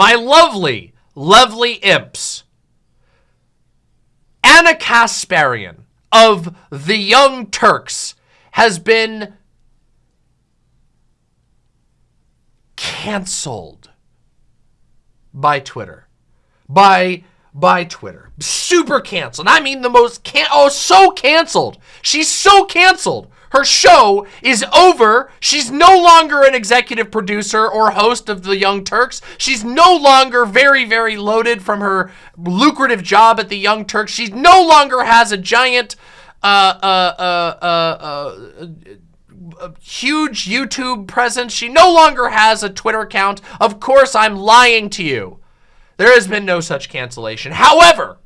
my lovely, lovely imps. Ana Kasparian of the Young Turks has been canceled by Twitter. By by Twitter. Super canceled. I mean the most can oh so canceled. She's so canceled. Her show is over. She's no longer an executive producer or host of The Young Turks. She's no longer very, very loaded from her lucrative job at The Young Turks. She no longer has a giant, uh, uh, uh, uh, uh, huge YouTube presence. She no longer has a Twitter account. Of course, I'm lying to you. There has been no such cancellation. However,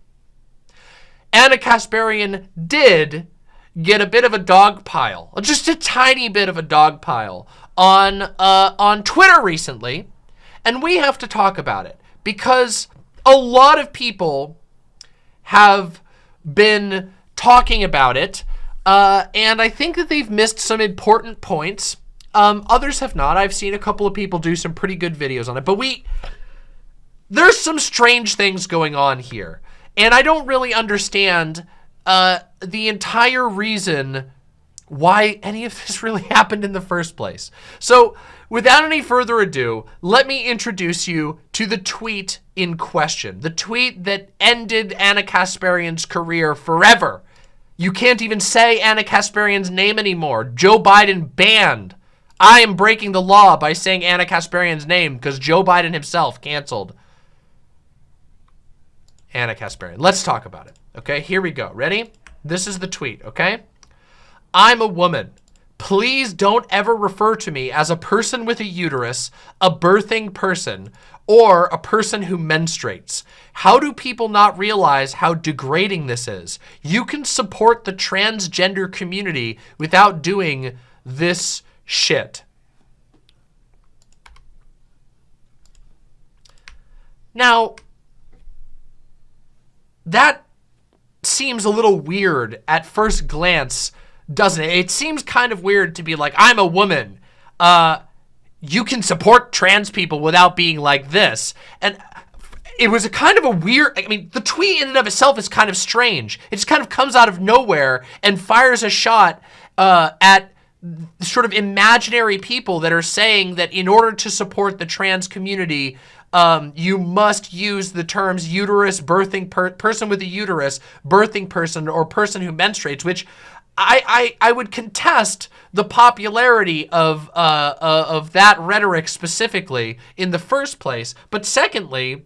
Ana Kasparian did get a bit of a dog pile, just a tiny bit of a dog pile on uh, on Twitter recently, and we have to talk about it because a lot of people have been talking about it, uh, and I think that they've missed some important points. Um, others have not. I've seen a couple of people do some pretty good videos on it, but we there's some strange things going on here. And I don't really understand uh, the entire reason why any of this really happened in the first place. So without any further ado, let me introduce you to the tweet in question. The tweet that ended Ana Kasparian's career forever. You can't even say Ana Kasparian's name anymore. Joe Biden banned. I am breaking the law by saying Ana Kasparian's name because Joe Biden himself canceled Ana Kasparian. Let's talk about it. Okay, here we go. Ready? This is the tweet, okay? I'm a woman. Please don't ever refer to me as a person with a uterus, a birthing person, or a person who menstruates. How do people not realize how degrading this is? You can support the transgender community without doing this shit. Now, that seems a little weird at first glance, doesn't it? It seems kind of weird to be like, I'm a woman. Uh, you can support trans people without being like this. And it was a kind of a weird, I mean, the tweet in and of itself is kind of strange. It just kind of comes out of nowhere and fires a shot uh, at sort of imaginary people that are saying that in order to support the trans community, um, you must use the terms uterus, birthing per person with a uterus, birthing person, or person who menstruates, which I, I, I would contest the popularity of, uh, uh, of that rhetoric specifically in the first place. But secondly,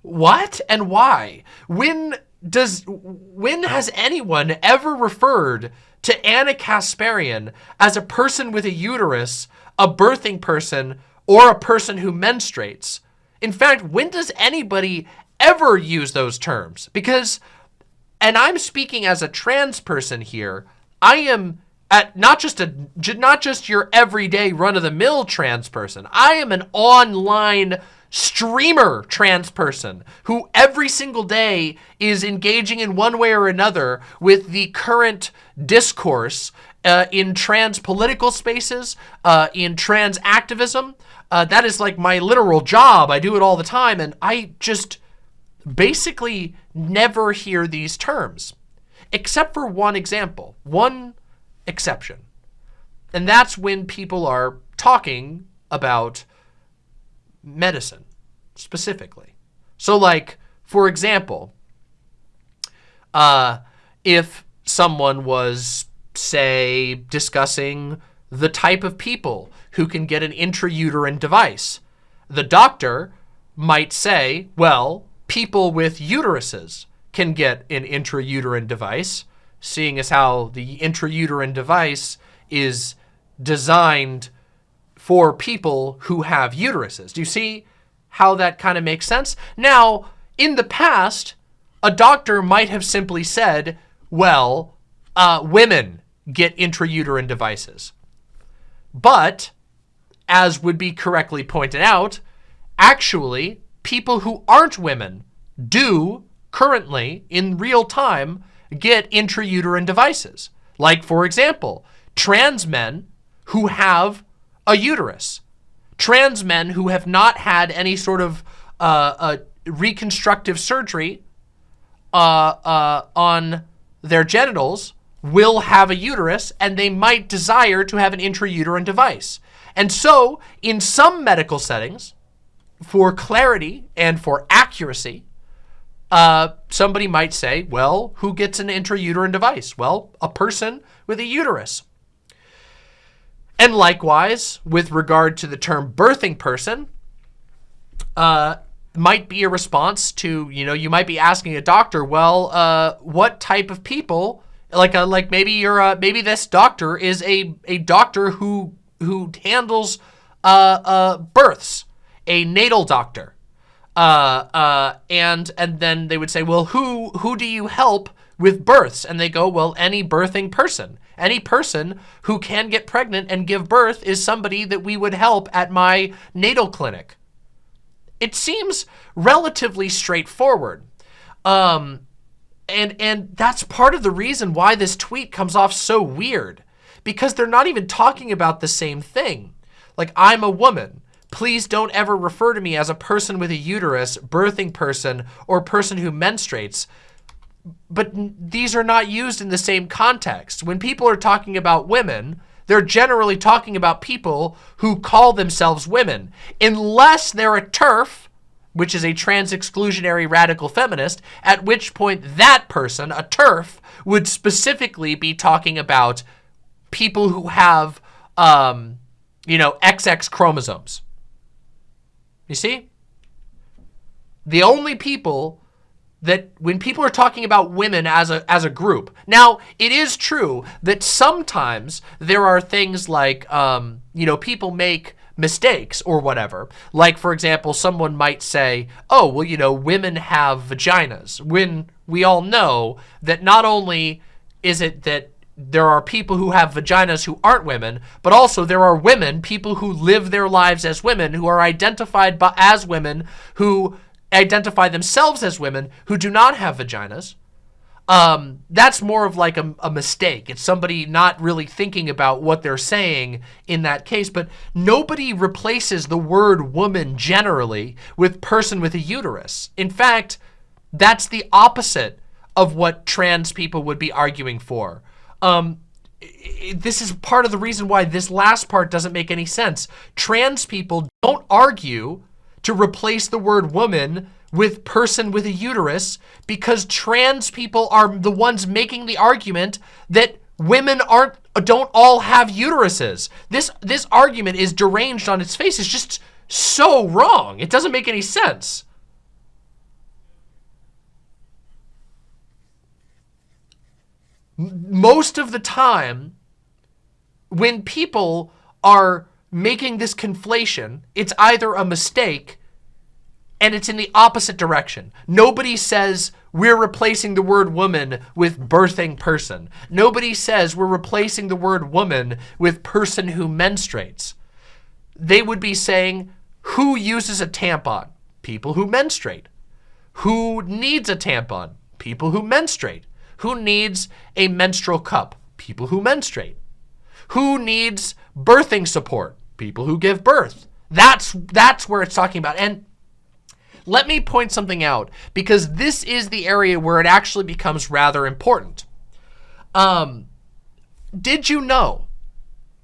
what and why? When does when has anyone ever referred to Ana Kasparian as a person with a uterus, a birthing person, or a person who menstruates? In fact, when does anybody ever use those terms? Because, and I'm speaking as a trans person here, I am at not just a not just your everyday run-of-the-mill trans person. I am an online streamer trans person who every single day is engaging in one way or another with the current discourse uh, in trans political spaces, uh, in trans activism, uh, that is like my literal job. I do it all the time. And I just basically never hear these terms, except for one example, one exception. And that's when people are talking about medicine specifically. So like, for example, uh, if someone was, say, discussing the type of people who can get an intrauterine device. The doctor might say, well, people with uteruses can get an intrauterine device, seeing as how the intrauterine device is designed for people who have uteruses. Do you see how that kind of makes sense? Now, in the past, a doctor might have simply said, well, uh, women get intrauterine devices. But as would be correctly pointed out, actually, people who aren't women do currently, in real time, get intrauterine devices. Like, for example, trans men who have a uterus. Trans men who have not had any sort of uh, reconstructive surgery uh, uh, on their genitals will have a uterus and they might desire to have an intrauterine device. And so in some medical settings, for clarity and for accuracy, uh, somebody might say, well, who gets an intrauterine device? Well, a person with a uterus. And likewise, with regard to the term birthing person, uh, might be a response to, you know, you might be asking a doctor, well, uh, what type of people, like, a, uh, like maybe you're, a, maybe this doctor is a, a doctor who, who handles, uh, uh, births, a natal doctor. Uh, and, and then they would say, well, who, who do you help with births? And they go, well, any birthing person. Any person who can get pregnant and give birth is somebody that we would help at my natal clinic. It seems relatively straightforward. Um, and, and that's part of the reason why this tweet comes off so weird because they're not even talking about the same thing. Like, I'm a woman. Please don't ever refer to me as a person with a uterus, birthing person, or person who menstruates. But these are not used in the same context. When people are talking about women, they're generally talking about people who call themselves women, unless they're a TERF, which is a trans exclusionary radical feminist, at which point that person, a TERF, would specifically be talking about people who have, um, you know, XX chromosomes. You see? The only people that when people are talking about women as a as a group. Now, it is true that sometimes there are things like um, you know, people make mistakes or whatever. Like for example, someone might say, "Oh, well, you know, women have vaginas." When we all know that not only is it that there are people who have vaginas who aren't women, but also there are women, people who live their lives as women, who are identified by, as women, who identify themselves as women who do not have vaginas, um, that's more of like a, a, mistake. It's somebody not really thinking about what they're saying in that case. But nobody replaces the word woman generally with person with a uterus. In fact, that's the opposite of what trans people would be arguing for. Um, this is part of the reason why this last part doesn't make any sense. Trans people don't argue to replace the word woman with person with a uterus because trans people are the ones making the argument that women aren't don't all have uteruses. This this argument is deranged on its face. It's just so wrong. It doesn't make any sense. Most of the time when people are making this conflation, it's either a mistake and it's in the opposite direction. Nobody says we're replacing the word woman with birthing person. Nobody says we're replacing the word woman with person who menstruates. They would be saying who uses a tampon? People who menstruate. Who needs a tampon? People who menstruate. Who needs a menstrual cup? People who menstruate. Who needs birthing support? people who give birth. That's, that's where it's talking about. And let me point something out because this is the area where it actually becomes rather important. Um, did you know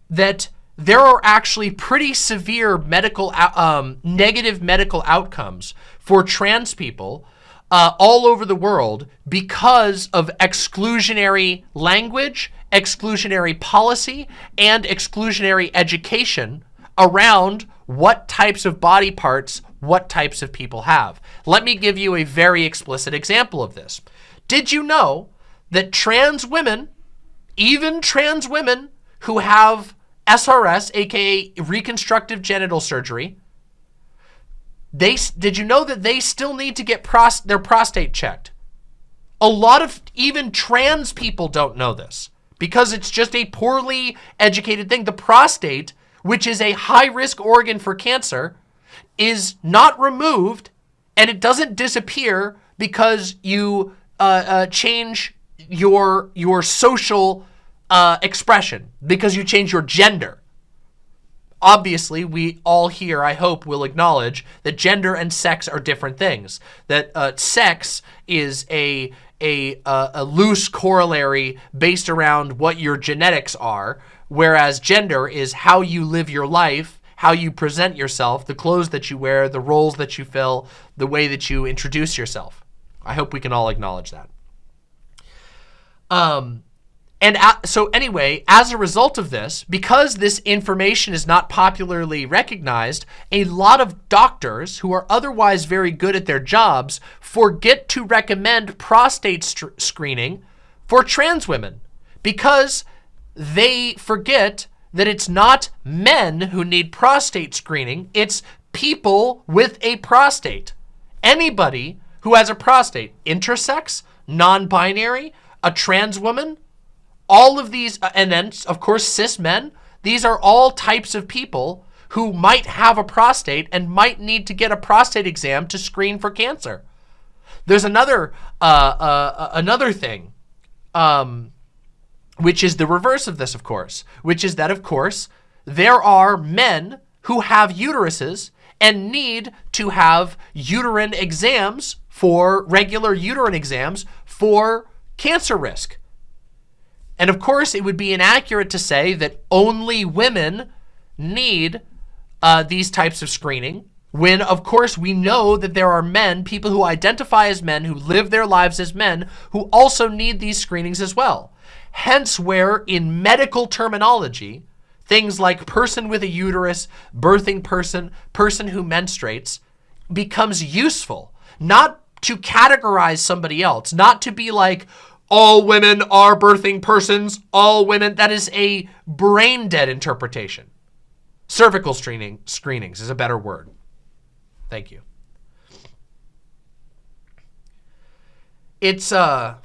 that there are actually pretty severe medical, um, negative medical outcomes for trans people uh, all over the world because of exclusionary language, exclusionary policy, and exclusionary education around what types of body parts what types of people have. Let me give you a very explicit example of this. Did you know that trans women, even trans women who have SRS, aka reconstructive genital surgery, they did you know that they still need to get pros, their prostate checked? A lot of even trans people don't know this because it's just a poorly educated thing. The prostate which is a high-risk organ for cancer, is not removed and it doesn't disappear because you uh, uh, change your, your social uh, expression, because you change your gender. Obviously we all here, I hope, will acknowledge that gender and sex are different things. That uh, sex is a a, uh, a loose corollary based around what your genetics are, whereas gender is how you live your life, how you present yourself, the clothes that you wear, the roles that you fill, the way that you introduce yourself. I hope we can all acknowledge that. Um, and so anyway, as a result of this, because this information is not popularly recognized, a lot of doctors who are otherwise very good at their jobs forget to recommend prostate screening for trans women because they forget that it's not men who need prostate screening, it's people with a prostate. Anybody who has a prostate, intersex, non-binary, a trans woman, all of these, uh, and then of course cis men, these are all types of people who might have a prostate and might need to get a prostate exam to screen for cancer. There's another uh, uh, uh, another thing, um, which is the reverse of this, of course, which is that, of course, there are men who have uteruses and need to have uterine exams for regular uterine exams for cancer risk. And of course, it would be inaccurate to say that only women need uh, these types of screening when, of course, we know that there are men, people who identify as men, who live their lives as men, who also need these screenings as well. Hence where, in medical terminology, things like person with a uterus, birthing person, person who menstruates, becomes useful. Not to categorize somebody else, not to be like, all women are birthing persons, all women, that is a brain dead interpretation. Cervical screening, screenings is a better word. Thank you. It's, uh,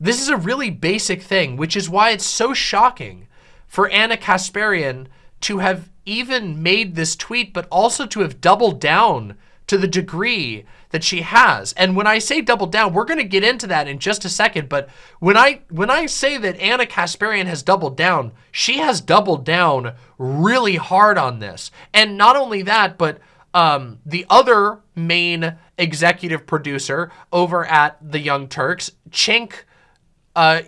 this is a really basic thing, which is why it's so shocking for Ana Kasparian to have even made this tweet, but also to have doubled down to the degree that she has. And when I say double down, we're going to get into that in just a second. But when I when I say that Ana Kasparian has doubled down, she has doubled down really hard on this. And not only that, but um, the other main executive producer over at the Young Turks, Cenk uh,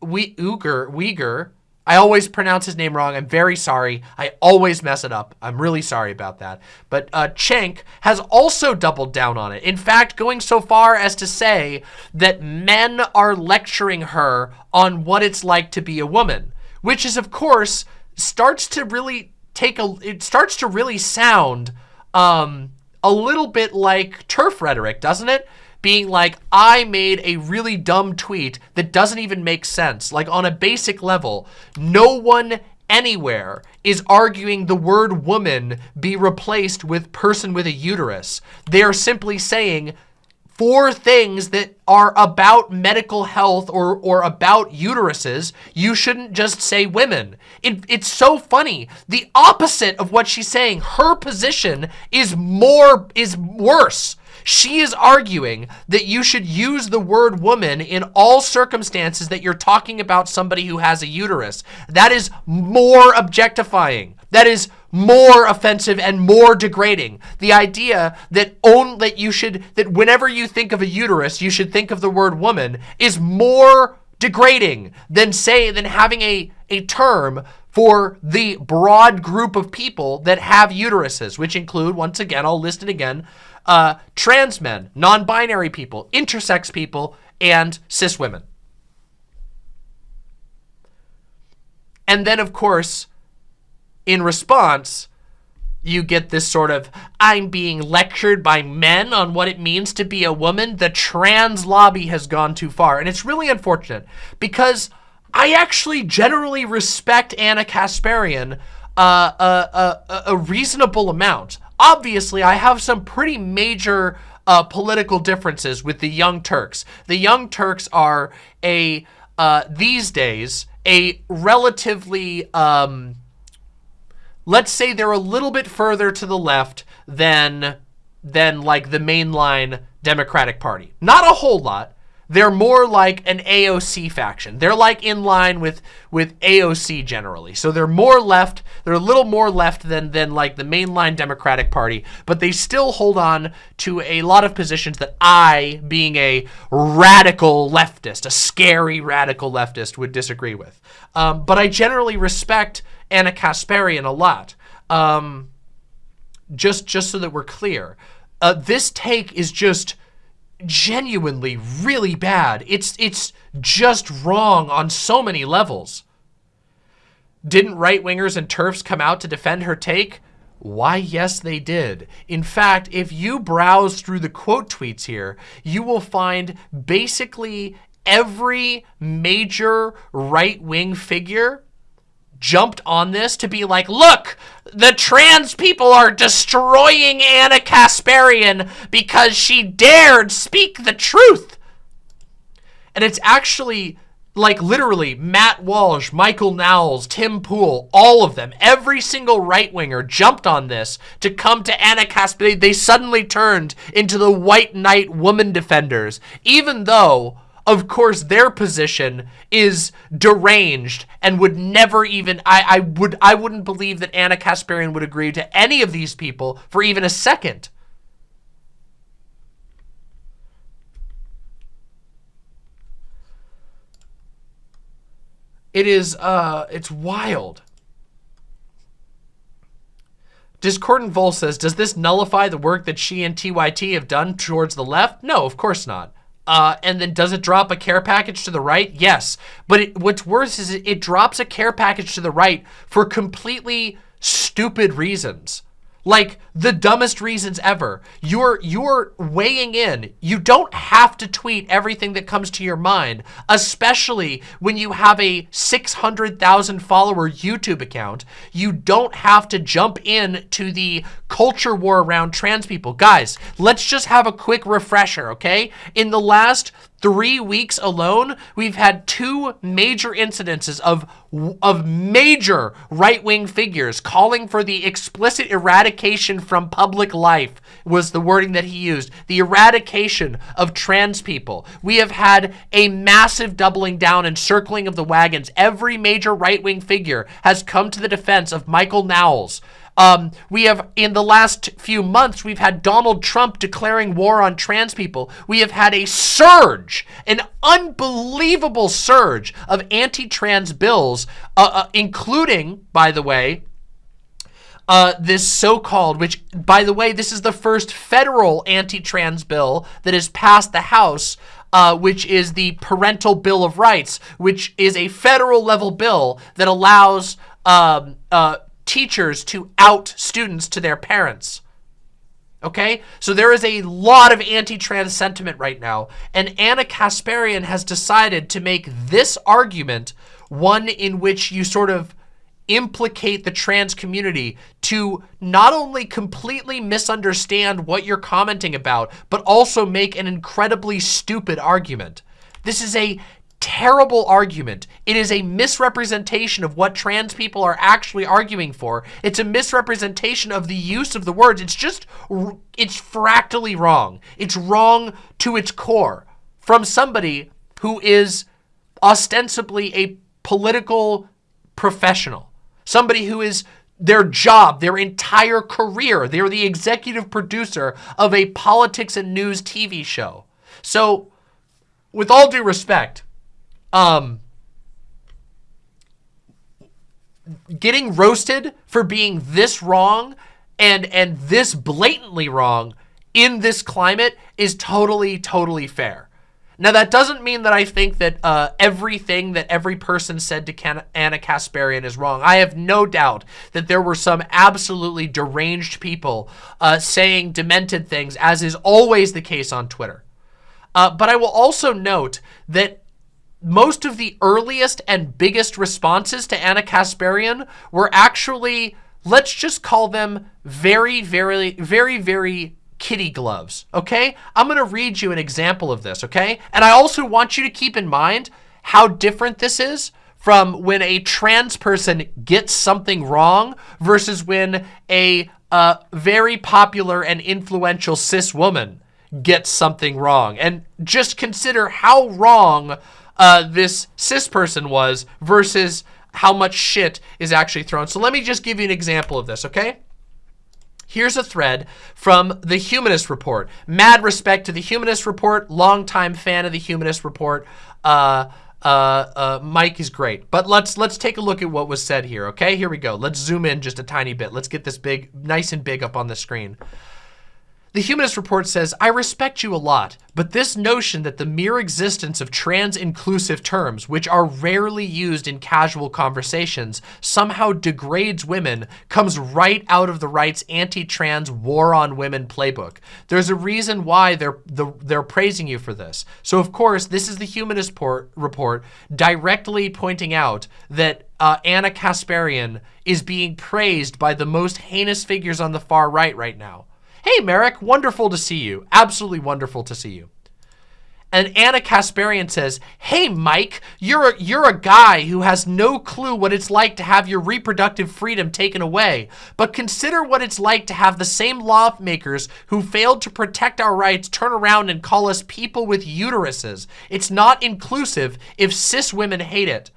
Uygur, Uygur, I always pronounce his name wrong. I'm very sorry. I always mess it up. I'm really sorry about that. But uh, Cenk has also doubled down on it. In fact, going so far as to say that men are lecturing her on what it's like to be a woman, which is, of course, starts to really take a, it starts to really sound um, a little bit like TERF rhetoric, doesn't it? Being like, I made a really dumb tweet that doesn't even make sense. Like on a basic level, no one anywhere is arguing the word woman be replaced with person with a uterus. They are simply saying for things that are about medical health or, or about uteruses, you shouldn't just say women. It, it's so funny. The opposite of what she's saying, her position is more, is worse. She is arguing that you should use the word woman in all circumstances that you're talking about somebody who has a uterus. That is more objectifying. That is more offensive and more degrading. The idea that only that you should that whenever you think of a uterus, you should think of the word woman is more degrading than say than having a a term for the broad group of people that have uteruses, which include once again, I'll list it again, uh, trans men, non-binary people, intersex people, and cis women. And then, of course, in response, you get this sort of, I'm being lectured by men on what it means to be a woman. The trans lobby has gone too far. And it's really unfortunate because I actually generally respect Ana Kasparian uh, a, a, a reasonable amount. Obviously, I have some pretty major uh, political differences with the Young Turks. The Young Turks are a, uh, these days, a relatively, um, let's say they're a little bit further to the left than, than like the mainline Democratic Party. Not a whole lot, they're more like an AOC faction. They're like in line with with AOC generally. So they're more left. They're a little more left than than like the mainline Democratic Party, but they still hold on to a lot of positions that I, being a radical leftist, a scary radical leftist, would disagree with. Um, but I generally respect Ana Kasparian a lot. Um, just just so that we're clear, uh, this take is just genuinely really bad. It's it's just wrong on so many levels. Didn't right-wingers and TERFs come out to defend her take? Why, yes, they did. In fact, if you browse through the quote tweets here, you will find basically every major right-wing figure jumped on this to be like, look, the trans people are destroying Ana Kasparian because she dared speak the truth. And it's actually like literally Matt Walsh, Michael Knowles, Tim Pool, all of them, every single right-winger jumped on this to come to Ana Kasparian. They suddenly turned into the white knight woman defenders, even though of course their position is deranged and would never even I, I would I wouldn't believe that Ana Kasparian would agree to any of these people for even a second. It is uh it's wild. Discordant Vol says, does this nullify the work that she and TYT have done towards the left? No, of course not. Uh, and then does it drop a care package to the right? Yes. But it, what's worse is it, it drops a care package to the right for completely stupid reasons like the dumbest reasons ever. You're you're weighing in. You don't have to tweet everything that comes to your mind, especially when you have a 600,000 follower YouTube account. You don't have to jump in to the culture war around trans people. Guys, let's just have a quick refresher, okay? In the last three weeks alone, we've had two major incidences of, of major right-wing figures calling for the explicit eradication from public life was the wording that he used. The eradication of trans people. We have had a massive doubling down and circling of the wagons. Every major right-wing figure has come to the defense of Michael Knowles, um, we have, in the last few months, we've had Donald Trump declaring war on trans people. We have had a surge, an unbelievable surge of anti-trans bills, uh, uh, including, by the way, uh, this so-called, which, by the way, this is the first federal anti-trans bill that has passed the House, uh, which is the Parental Bill of Rights, which is a federal level bill that allows um, uh, teachers to out students to their parents. Okay? So there is a lot of anti-trans sentiment right now. And Ana Kasparian has decided to make this argument one in which you sort of implicate the trans community to not only completely misunderstand what you're commenting about, but also make an incredibly stupid argument. This is a terrible argument. It is a misrepresentation of what trans people are actually arguing for. It's a misrepresentation of the use of the words. It's just, it's fractally wrong. It's wrong to its core from somebody who is ostensibly a political professional. Somebody who is their job, their entire career. They're the executive producer of a politics and news TV show. So with all due respect, um, getting roasted for being this wrong and and this blatantly wrong in this climate is totally totally fair. Now that doesn't mean that I think that uh, everything that every person said to Can Ana Kasparian is wrong. I have no doubt that there were some absolutely deranged people uh, saying demented things, as is always the case on Twitter. Uh, but I will also note that most of the earliest and biggest responses to Ana Kasparian were actually, let's just call them very, very, very, very kitty gloves, okay? I'm going to read you an example of this, okay? And I also want you to keep in mind how different this is from when a trans person gets something wrong versus when a uh, very popular and influential cis woman gets something wrong. And just consider how wrong uh, this cis person was versus how much shit is actually thrown. So let me just give you an example of this, okay? Here's a thread from the Humanist Report. Mad respect to the Humanist Report, longtime fan of the Humanist Report. Uh, uh, uh, Mike is great. But let's let's take a look at what was said here, okay? Here we go. Let's zoom in just a tiny bit. Let's get this big, nice and big up on the screen. The Humanist Report says, I respect you a lot, but this notion that the mere existence of trans-inclusive terms, which are rarely used in casual conversations, somehow degrades women comes right out of the right's anti-trans war on women playbook. There's a reason why they're, the, they're praising you for this. So of course, this is the Humanist Report directly pointing out that uh, Ana Kasparian is being praised by the most heinous figures on the far right right now. Hey, Merrick, wonderful to see you. Absolutely wonderful to see you. And Ana Kasparian says, hey, Mike, you're a, you're a guy who has no clue what it's like to have your reproductive freedom taken away. But consider what it's like to have the same lawmakers who failed to protect our rights turn around and call us people with uteruses. It's not inclusive if cis women hate it.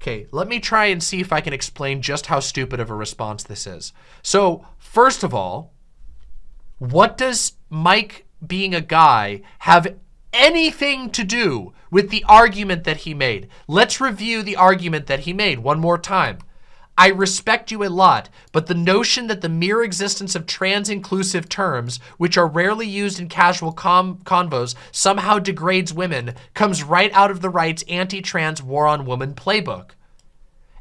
Okay, let me try and see if I can explain just how stupid of a response this is. So, first of all, what does Mike being a guy have anything to do with the argument that he made? Let's review the argument that he made one more time. I respect you a lot, but the notion that the mere existence of trans-inclusive terms, which are rarely used in casual convos, somehow degrades women, comes right out of the right's anti-trans war on woman playbook.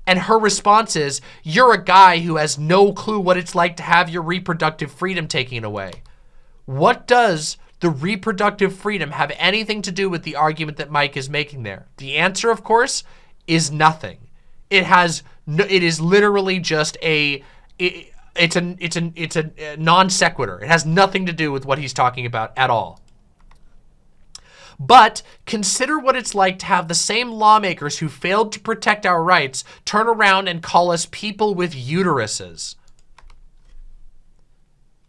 And her response is, you're a guy who has no clue what it's like to have your reproductive freedom taken away. What does the reproductive freedom have anything to do with the argument that Mike is making there? The answer, of course, is nothing. It has no, it is literally just a it, it's a it's a it's a non sequitur. It has nothing to do with what he's talking about at all. But consider what it's like to have the same lawmakers who failed to protect our rights turn around and call us people with uteruses.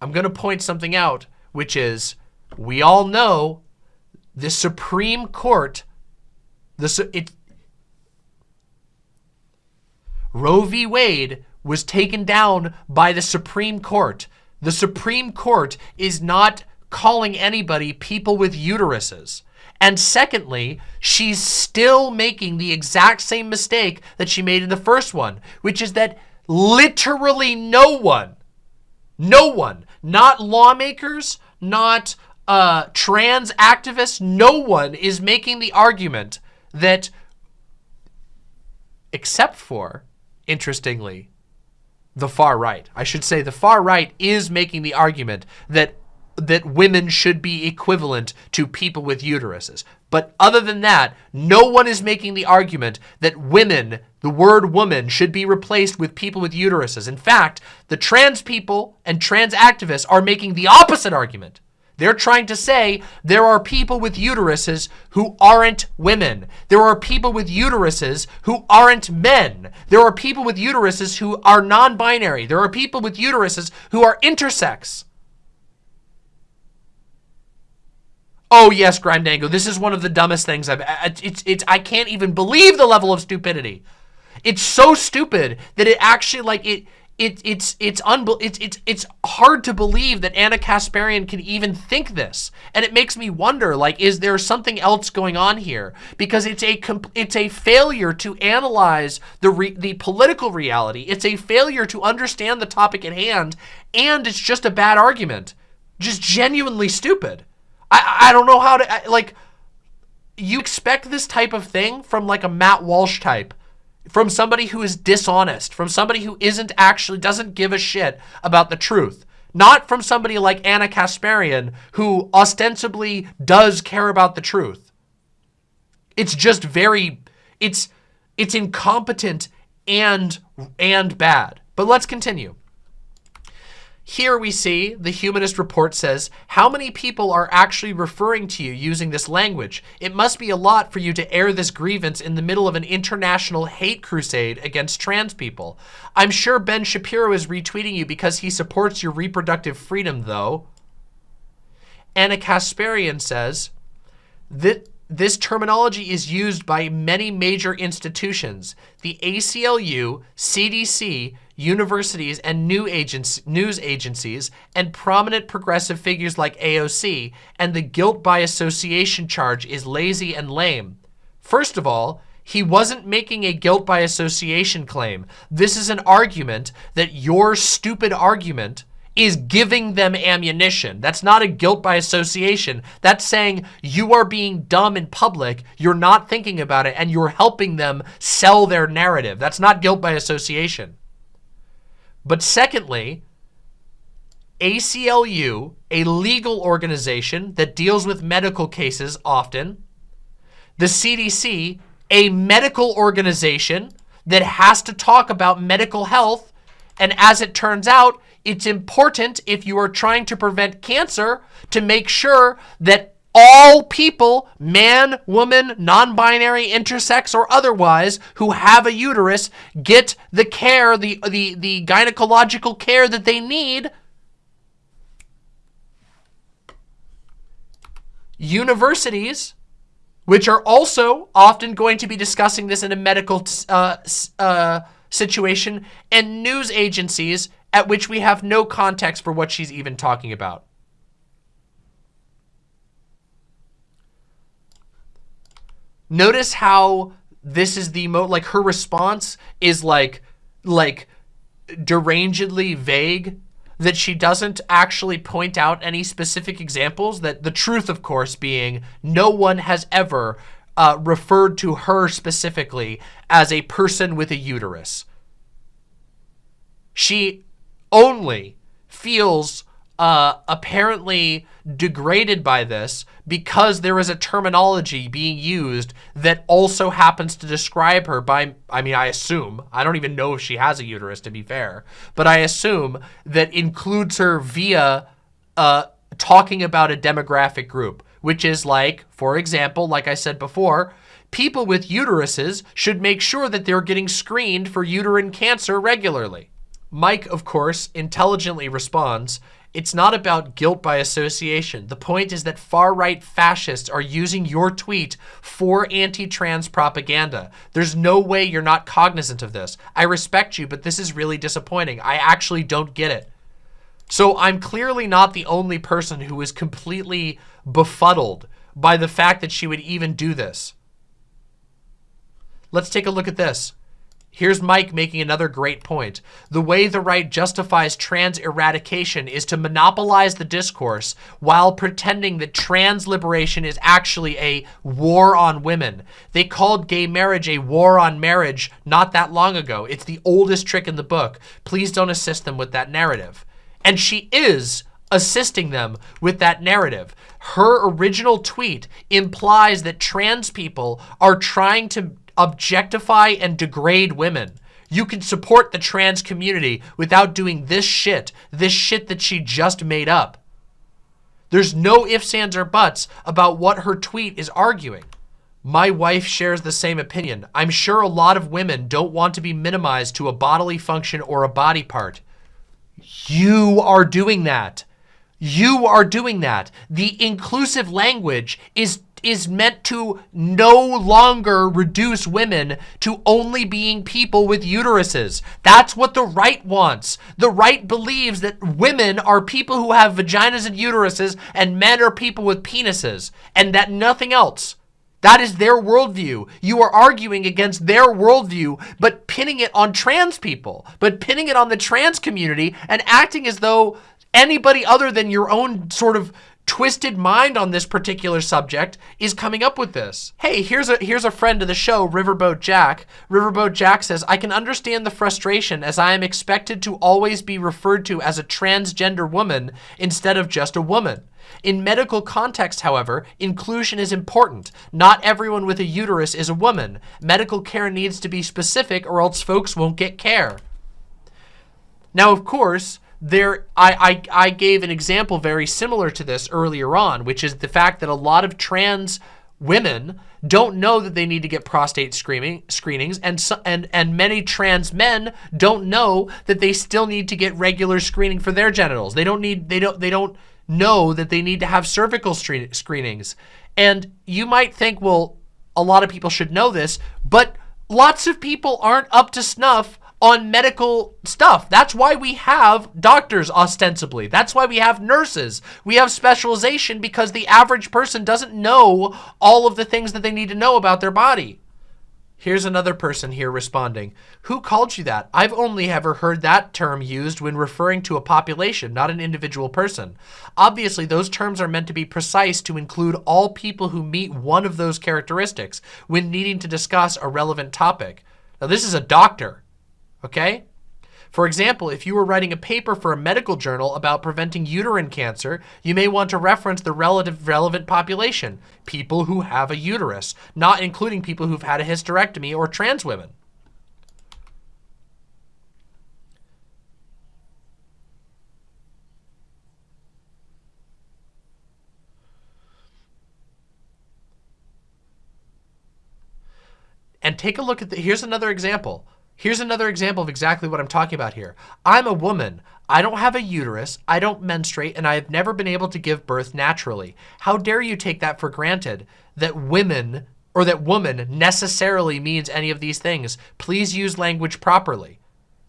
I'm going to point something out, which is we all know the Supreme Court, the, it, Roe v. Wade was taken down by the Supreme Court. The Supreme Court is not calling anybody people with uteruses. And secondly, she's still making the exact same mistake that she made in the first one, which is that literally no one, no one, not lawmakers, not uh, trans activists, no one is making the argument that, except for, interestingly, the far right. I should say the far right is making the argument that that women should be equivalent to people with uteruses. But other than that, no one is making the argument that women, the word woman, should be replaced with people with uteruses. In fact, the trans people and trans activists are making the opposite argument. They're trying to say there are people with uteruses who aren't women. There are people with uteruses who aren't men. There are people with uteruses who are non-binary. There are people with uteruses who are intersex. Oh yes, Grindango. This is one of the dumbest things I've. It's it's. I can't even believe the level of stupidity. It's so stupid that it actually like it. It, it's it's unbe it's it's it's hard to believe that Ana Kasparian can even think this, and it makes me wonder like is there something else going on here? Because it's a it's a failure to analyze the the political reality. It's a failure to understand the topic at hand, and it's just a bad argument, just genuinely stupid. I, I don't know how to, I, like, you expect this type of thing from like a Matt Walsh type, from somebody who is dishonest, from somebody who isn't actually, doesn't give a shit about the truth. Not from somebody like Ana Kasparian, who ostensibly does care about the truth. It's just very, it's, it's incompetent and, and bad. But let's continue. Here we see the Humanist Report says, how many people are actually referring to you using this language? It must be a lot for you to air this grievance in the middle of an international hate crusade against trans people. I'm sure Ben Shapiro is retweeting you because he supports your reproductive freedom, though. Ana Kasparian says, that this terminology is used by many major institutions. The ACLU, CDC, universities, and new agents, news agencies, and prominent progressive figures like AOC, and the guilt by association charge is lazy and lame. First of all, he wasn't making a guilt by association claim. This is an argument that your stupid argument is giving them ammunition. That's not a guilt by association. That's saying you are being dumb in public, you're not thinking about it, and you're helping them sell their narrative. That's not guilt by association. But secondly, ACLU, a legal organization that deals with medical cases often, the CDC, a medical organization that has to talk about medical health, and as it turns out, it's important if you are trying to prevent cancer to make sure that all people, man, woman, non-binary, intersex, or otherwise, who have a uterus get the care, the, the, the gynecological care that they need. Universities, which are also often going to be discussing this in a medical uh, uh, situation, and news agencies at which we have no context for what she's even talking about. Notice how this is the mo like her response is like like derangedly vague that she doesn't actually point out any specific examples that the truth of course being no one has ever uh, referred to her specifically as a person with a uterus. She only feels uh, apparently degraded by this because there is a terminology being used that also happens to describe her by, I mean, I assume, I don't even know if she has a uterus to be fair, but I assume that includes her via uh, talking about a demographic group, which is like, for example, like I said before, people with uteruses should make sure that they're getting screened for uterine cancer regularly. Mike, of course, intelligently responds, it's not about guilt by association. The point is that far-right fascists are using your tweet for anti-trans propaganda. There's no way you're not cognizant of this. I respect you, but this is really disappointing. I actually don't get it. So I'm clearly not the only person who is completely befuddled by the fact that she would even do this. Let's take a look at this. Here's Mike making another great point. The way the right justifies trans eradication is to monopolize the discourse while pretending that trans liberation is actually a war on women. They called gay marriage a war on marriage not that long ago. It's the oldest trick in the book. Please don't assist them with that narrative. And she is assisting them with that narrative. Her original tweet implies that trans people are trying to objectify and degrade women. You can support the trans community without doing this shit, this shit that she just made up. There's no ifs, ands, or buts about what her tweet is arguing. My wife shares the same opinion. I'm sure a lot of women don't want to be minimized to a bodily function or a body part. You are doing that. You are doing that. The inclusive language is is meant to no longer reduce women to only being people with uteruses. That's what the right wants. The right believes that women are people who have vaginas and uteruses and men are people with penises and that nothing else. That is their worldview. You are arguing against their worldview, but pinning it on trans people, but pinning it on the trans community and acting as though anybody other than your own sort of twisted mind on this particular subject is coming up with this. Hey, here's a here's a friend of the show, Riverboat Jack. Riverboat Jack says, I can understand the frustration as I am expected to always be referred to as a transgender woman instead of just a woman. In medical context, however, inclusion is important. Not everyone with a uterus is a woman. Medical care needs to be specific or else folks won't get care. Now, of course, there I, I I gave an example very similar to this earlier on, which is the fact that a lot of trans women don't know that they need to get prostate screening screenings and and and many trans men don't know that they still need to get regular screening for their genitals. They don't need they don't they don't know that they need to have cervical screenings. And you might think, well, a lot of people should know this, but lots of people aren't up to snuff on medical stuff. That's why we have doctors ostensibly. That's why we have nurses. We have specialization because the average person doesn't know all of the things that they need to know about their body. Here's another person here responding. Who called you that? I've only ever heard that term used when referring to a population, not an individual person. Obviously, those terms are meant to be precise to include all people who meet one of those characteristics when needing to discuss a relevant topic. Now, this is a doctor okay? For example, if you were writing a paper for a medical journal about preventing uterine cancer, you may want to reference the relative relevant population, people who have a uterus, not including people who've had a hysterectomy or trans women. And take a look at the, here's another example. Here's another example of exactly what I'm talking about here. I'm a woman. I don't have a uterus, I don't menstruate, and I have never been able to give birth naturally. How dare you take that for granted that women or that woman necessarily means any of these things. Please use language properly.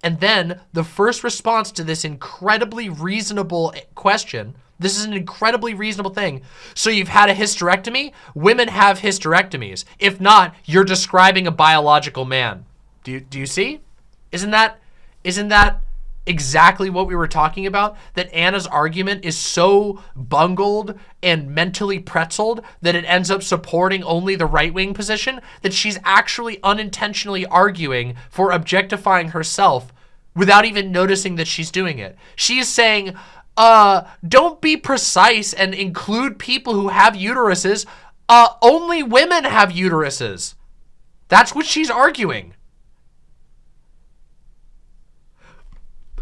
And then the first response to this incredibly reasonable question, this is an incredibly reasonable thing. So you've had a hysterectomy? Women have hysterectomies. If not, you're describing a biological man. Do you, do you see? Isn't that, isn't that exactly what we were talking about? That Ana's argument is so bungled and mentally pretzeled that it ends up supporting only the right-wing position, that she's actually unintentionally arguing for objectifying herself without even noticing that she's doing it. She is saying, uh, don't be precise and include people who have uteruses. Uh, only women have uteruses. That's what she's arguing.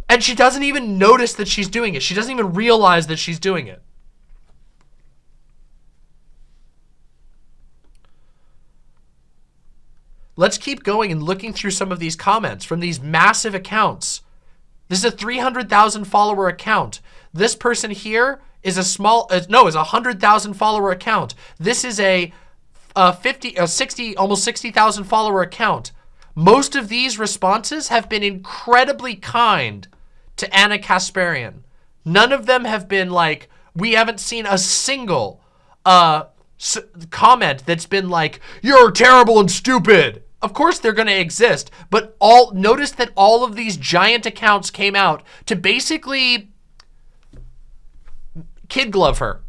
And she doesn't even notice that she's doing it. She doesn't even realize that she's doing it. Let's keep going and looking through some of these comments from these massive accounts. This is a 300,000 follower account. This person here is a small, uh, no, is a 100,000 follower account. This is a, a 50, a 60, almost 60,000 follower account. Most of these responses have been incredibly kind to Ana Kasparian. None of them have been like, we haven't seen a single uh, comment that's been like, you're terrible and stupid. Of course they're going to exist, but all notice that all of these giant accounts came out to basically kid glove her.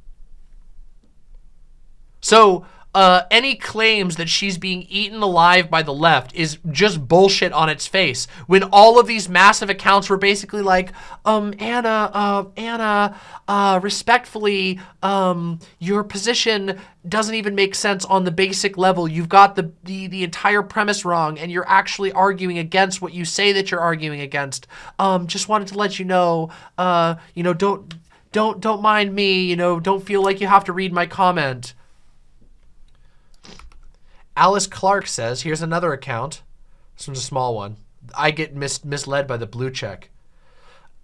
So uh, any claims that she's being eaten alive by the left is just bullshit on its face. When all of these massive accounts were basically like, um, Ana, uh, Ana, uh, respectfully, um, your position doesn't even make sense on the basic level. You've got the, the, the entire premise wrong and you're actually arguing against what you say that you're arguing against. Um, just wanted to let you know, uh, you know, don't, don't, don't mind me, you know, don't feel like you have to read my comment. Alice Clark says, here's another account. This one's a small one. I get mis misled by the blue check.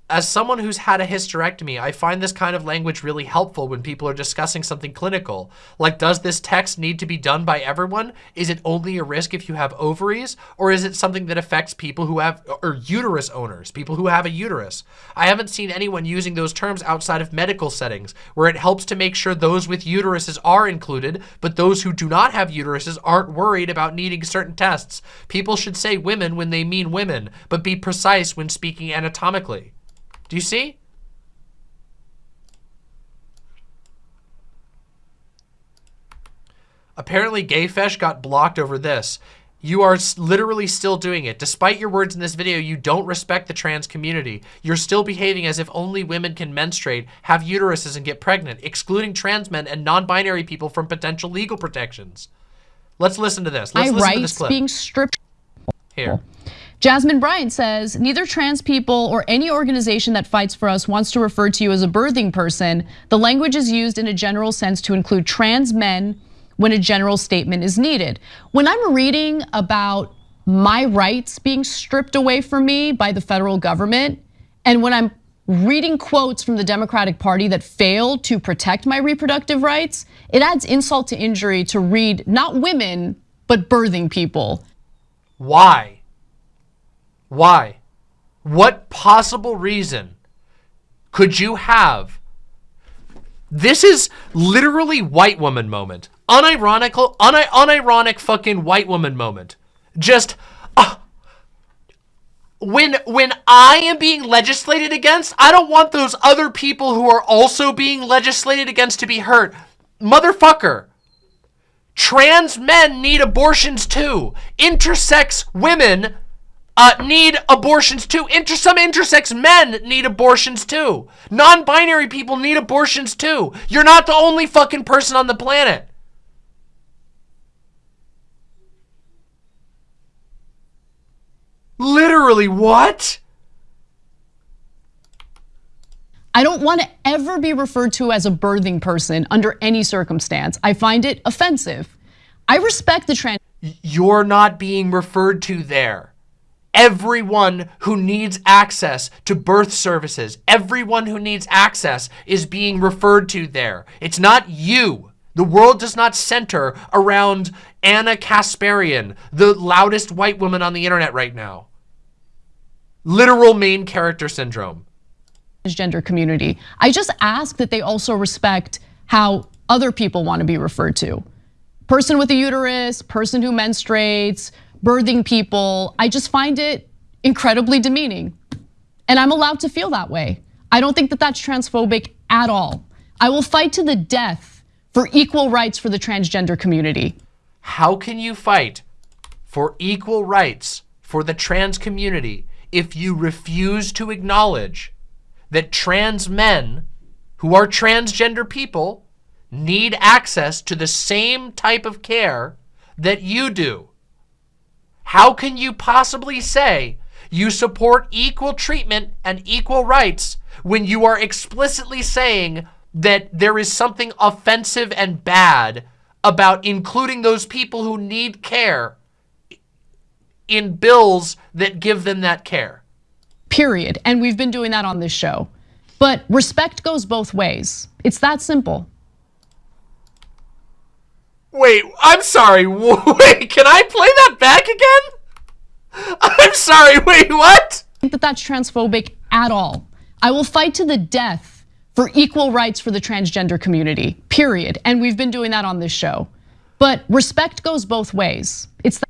As someone who's had a hysterectomy, I find this kind of language really helpful when people are discussing something clinical. Like, does this text need to be done by everyone? Is it only a risk if you have ovaries? Or is it something that affects people who have, or uterus owners, people who have a uterus? I haven't seen anyone using those terms outside of medical settings, where it helps to make sure those with uteruses are included, but those who do not have uteruses aren't worried about needing certain tests. People should say women when they mean women, but be precise when speaking anatomically. Do you see? Apparently Gayfesh got blocked over this. You are literally still doing it. Despite your words in this video, you don't respect the trans community. You're still behaving as if only women can menstruate, have uteruses, and get pregnant, excluding trans men and non-binary people from potential legal protections. Let's listen to this. Let's My listen to this clip. being stripped. Here. Jasmine Bryant says, neither trans people or any organization that fights for us wants to refer to you as a birthing person. The language is used in a general sense to include trans men when a general statement is needed. When I'm reading about my rights being stripped away from me by the federal government, and when I'm reading quotes from the Democratic Party that failed to protect my reproductive rights, it adds insult to injury to read not women, but birthing people. Why? Why? What possible reason could you have? This is literally white woman moment. Unironical, uni unironic fucking white woman moment. Just, uh, when when I am being legislated against, I don't want those other people who are also being legislated against to be hurt. Motherfucker. Trans men need abortions too. Intersex women uh, need abortions too. Inter some intersex men need abortions too. Non-binary people need abortions too. You're not the only fucking person on the planet. Literally, what? I don't want to ever be referred to as a birthing person under any circumstance. I find it offensive. I respect the trans. You're not being referred to there. Everyone who needs access to birth services, everyone who needs access is being referred to there. It's not you. The world does not center around Ana Kasparian, the loudest white woman on the internet right now. Literal main character syndrome. Gender community. I just ask that they also respect how other people want to be referred to. Person with a uterus, person who menstruates, birthing people. I just find it incredibly demeaning. And I'm allowed to feel that way. I don't think that that's transphobic at all. I will fight to the death for equal rights for the transgender community. How can you fight for equal rights for the trans community if you refuse to acknowledge that trans men who are transgender people need access to the same type of care that you do. How can you possibly say you support equal treatment and equal rights when you are explicitly saying that there is something offensive and bad about including those people who need care in bills that give them that care. Period. And we've been doing that on this show. But respect goes both ways. It's that simple. Wait, I'm sorry. Wait, can I play that back again? I'm sorry. Wait, what? I think that that's transphobic at all. I will fight to the death for equal rights for the transgender community. Period. And we've been doing that on this show. But respect goes both ways. It's the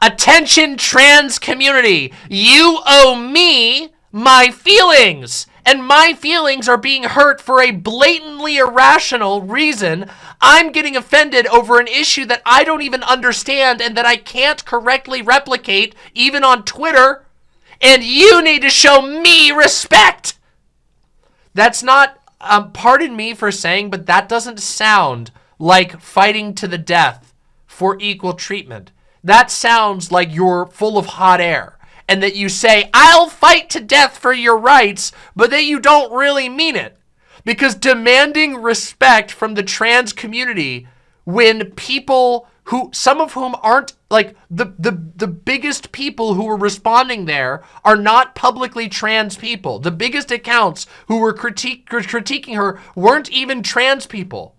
Attention trans community, you owe me my feelings. And my feelings are being hurt for a blatantly irrational reason. I'm getting offended over an issue that I don't even understand and that I can't correctly replicate even on Twitter. And you need to show me respect. That's not, um, pardon me for saying, but that doesn't sound like fighting to the death for equal treatment. That sounds like you're full of hot air and that you say, I'll fight to death for your rights, but that you don't really mean it. Because demanding respect from the trans community when people who, some of whom aren't, like, the, the, the biggest people who were responding there are not publicly trans people. The biggest accounts who were critique, critiquing her weren't even trans people.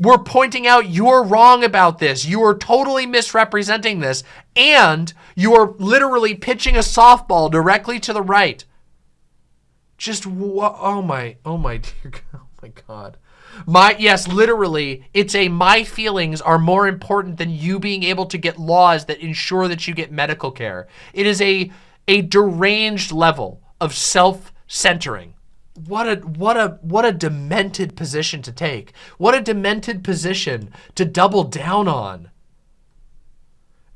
We're pointing out you're wrong about this. You are totally misrepresenting this. And you are literally pitching a softball directly to the right. Just, oh my, oh my dear, oh my God. My, yes, literally, it's a my feelings are more important than you being able to get laws that ensure that you get medical care. It is a, a deranged level of self-centering what a what a what a demented position to take. What a demented position to double down on.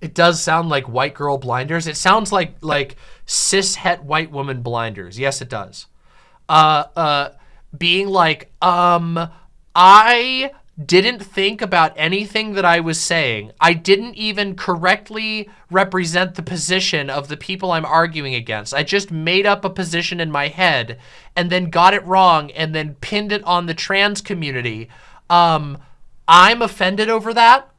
It does sound like white girl blinders. It sounds like like cis het white woman blinders. Yes, it does. Uh uh being like, um, I didn't think about anything that I was saying. I didn't even correctly represent the position of the people I'm arguing against. I just made up a position in my head and then got it wrong and then pinned it on the trans community. Um, I'm offended over that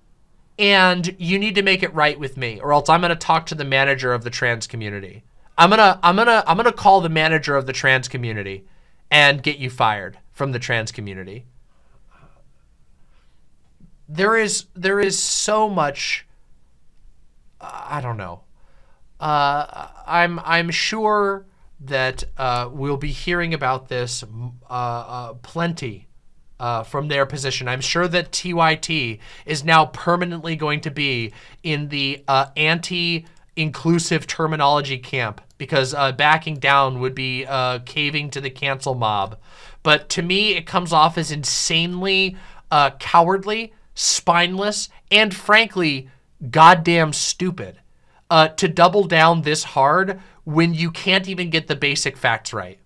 and you need to make it right with me or else I'm going to talk to the manager of the trans community. I'm going to I'm going to I'm going to call the manager of the trans community and get you fired from the trans community there is there is so much I don't know. Uh, I'm I'm sure that uh, we'll be hearing about this uh, uh plenty uh, from their position. I'm sure that TYT is now permanently going to be in the uh, anti-inclusive terminology camp because backing down would be caving to the cancel mob. But to me, it comes off as insanely cowardly spineless, and frankly, goddamn stupid uh, to double down this hard when you can't even get the basic facts right.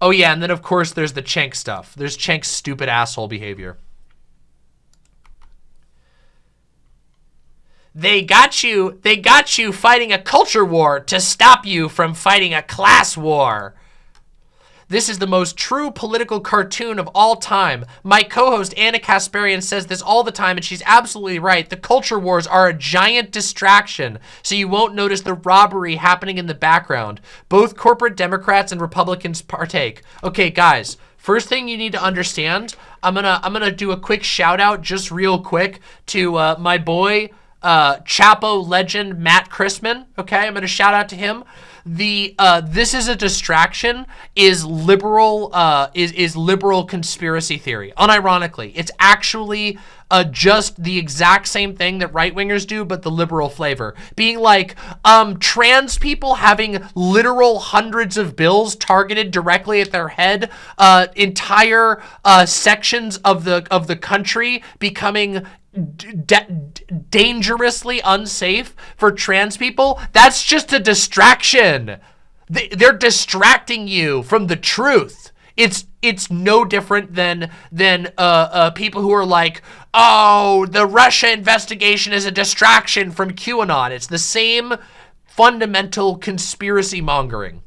Oh yeah, and then of course there's the Cenk stuff. There's Cenk's stupid asshole behavior. They got you, they got you fighting a culture war to stop you from fighting a class war. This is the most true political cartoon of all time. My co-host Anna Kasparian says this all the time, and she's absolutely right. The culture wars are a giant distraction, so you won't notice the robbery happening in the background. Both corporate Democrats and Republicans partake. Okay, guys, First thing you need to understand, I'm gonna I'm gonna do a quick shout out, just real quick, to uh, my boy uh, Chapo legend Matt Christman. Okay, I'm gonna shout out to him the uh, this is a distraction is liberal uh, is is liberal conspiracy theory. Unironically, it's actually just the exact same thing that right wingers do, but the liberal flavor. Being like um, trans people having literal hundreds of bills targeted directly at their head, uh, entire uh, sections of the of the country becoming dangerously unsafe for trans people, that's just a distraction. They, they're distracting you from the truth. It's it's no different than than uh, uh, people who are like, oh, the Russia investigation is a distraction from QAnon. It's the same fundamental conspiracy mongering.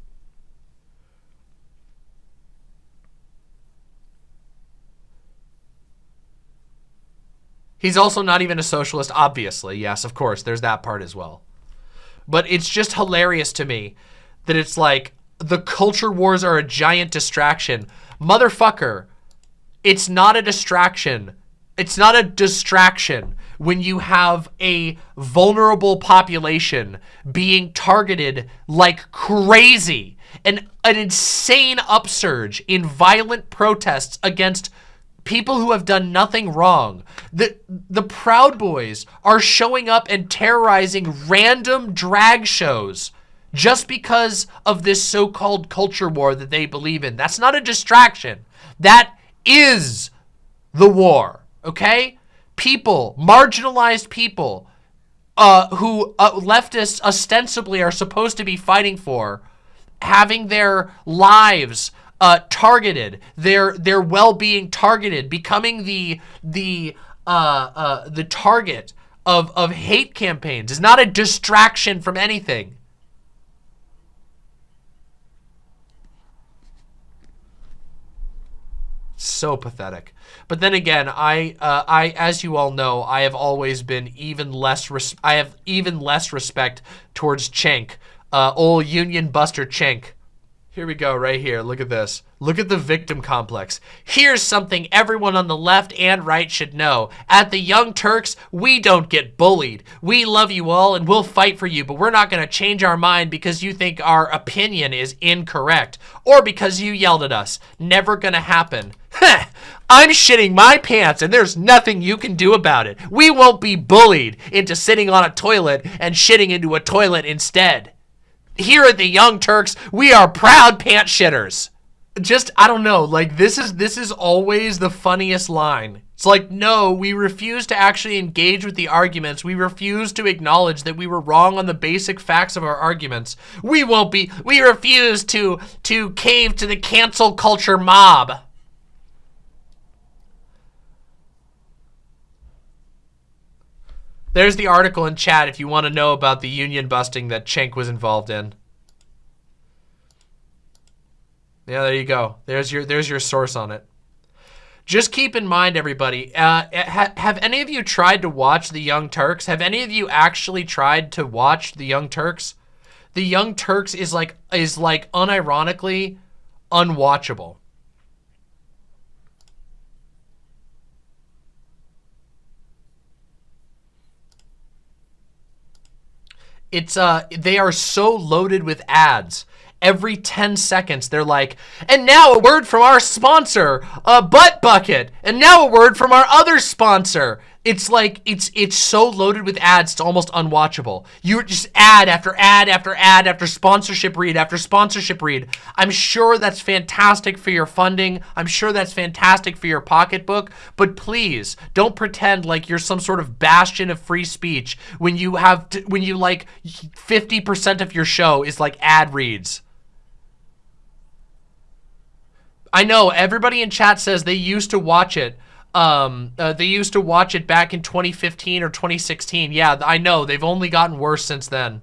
He's also not even a socialist, obviously. Yes, of course, there's that part as well. But it's just hilarious to me that it's like the culture wars are a giant distraction. Motherfucker, it's not a distraction. It's not a distraction when you have a vulnerable population being targeted like crazy and an insane upsurge in violent protests against people who have done nothing wrong. The, the Proud Boys are showing up and terrorizing random drag shows just because of this so-called culture war that they believe in. That's not a distraction. That is the war, okay? People, marginalized people, uh, who uh, leftists ostensibly are supposed to be fighting for, having their lives uh, targeted, their their well-being targeted, becoming the the uh, uh, the target of of hate campaigns is not a distraction from anything. So pathetic. But then again, I, uh, I, as you all know, I have always been even less. I have even less respect towards Cenk, uh, old Union Buster Cenk. Here we go, right here. Look at this. Look at the victim complex. Here's something everyone on the left and right should know. At the Young Turks, we don't get bullied. We love you all and we'll fight for you, but we're not going to change our mind because you think our opinion is incorrect or because you yelled at us. Never going to happen. I'm shitting my pants and there's nothing you can do about it. We won't be bullied into sitting on a toilet and shitting into a toilet instead. Here at the Young Turks, we are proud pant shitters. Just, I don't know, like this is, this is always the funniest line. It's like, no, we refuse to actually engage with the arguments. We refuse to acknowledge that we were wrong on the basic facts of our arguments. We won't be, we refuse to, to cave to the cancel culture mob. There's the article in chat if you want to know about the union busting that Cenk was involved in. Yeah, there you go. There's your there's your source on it. Just keep in mind, everybody, uh, ha have any of you tried to watch The Young Turks? Have any of you actually tried to watch The Young Turks? The Young Turks is like, is like unironically unwatchable. It's, uh, they are so loaded with ads every 10 seconds they're like, and now a word from our sponsor, a butt bucket, and now a word from our other sponsor. It's like, it's it's so loaded with ads, it's almost unwatchable. You're just ad after ad after ad after sponsorship read after sponsorship read. I'm sure that's fantastic for your funding. I'm sure that's fantastic for your pocketbook, but please don't pretend like you're some sort of bastion of free speech when you have, to, when you like 50% of your show is like ad reads. I know everybody in chat says they used to watch it. Um, uh, they used to watch it back in 2015 or 2016. Yeah, I know. They've only gotten worse since then.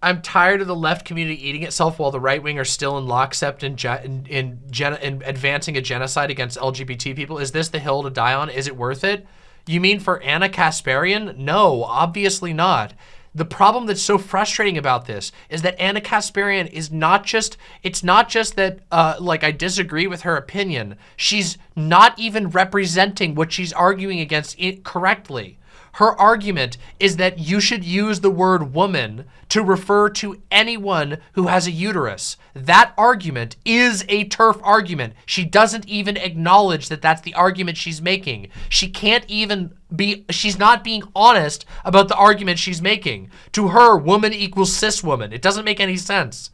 I'm tired of the left community eating itself while the right wing are still in lockstep in, in, in, in advancing a genocide against LGBT people. Is this the hill to die on? Is it worth it? You mean for Ana Kasparian? No, obviously not. The problem that's so frustrating about this is that Ana Kasparian is not just, it's not just that, uh, like, I disagree with her opinion. She's not even representing what she's arguing against correctly. Her argument is that you should use the word woman to refer to anyone who has a uterus. That argument is a TERF argument. She doesn't even acknowledge that that's the argument she's making. She can't even be, she's not being honest about the argument she's making. To her, woman equals cis woman. It doesn't make any sense.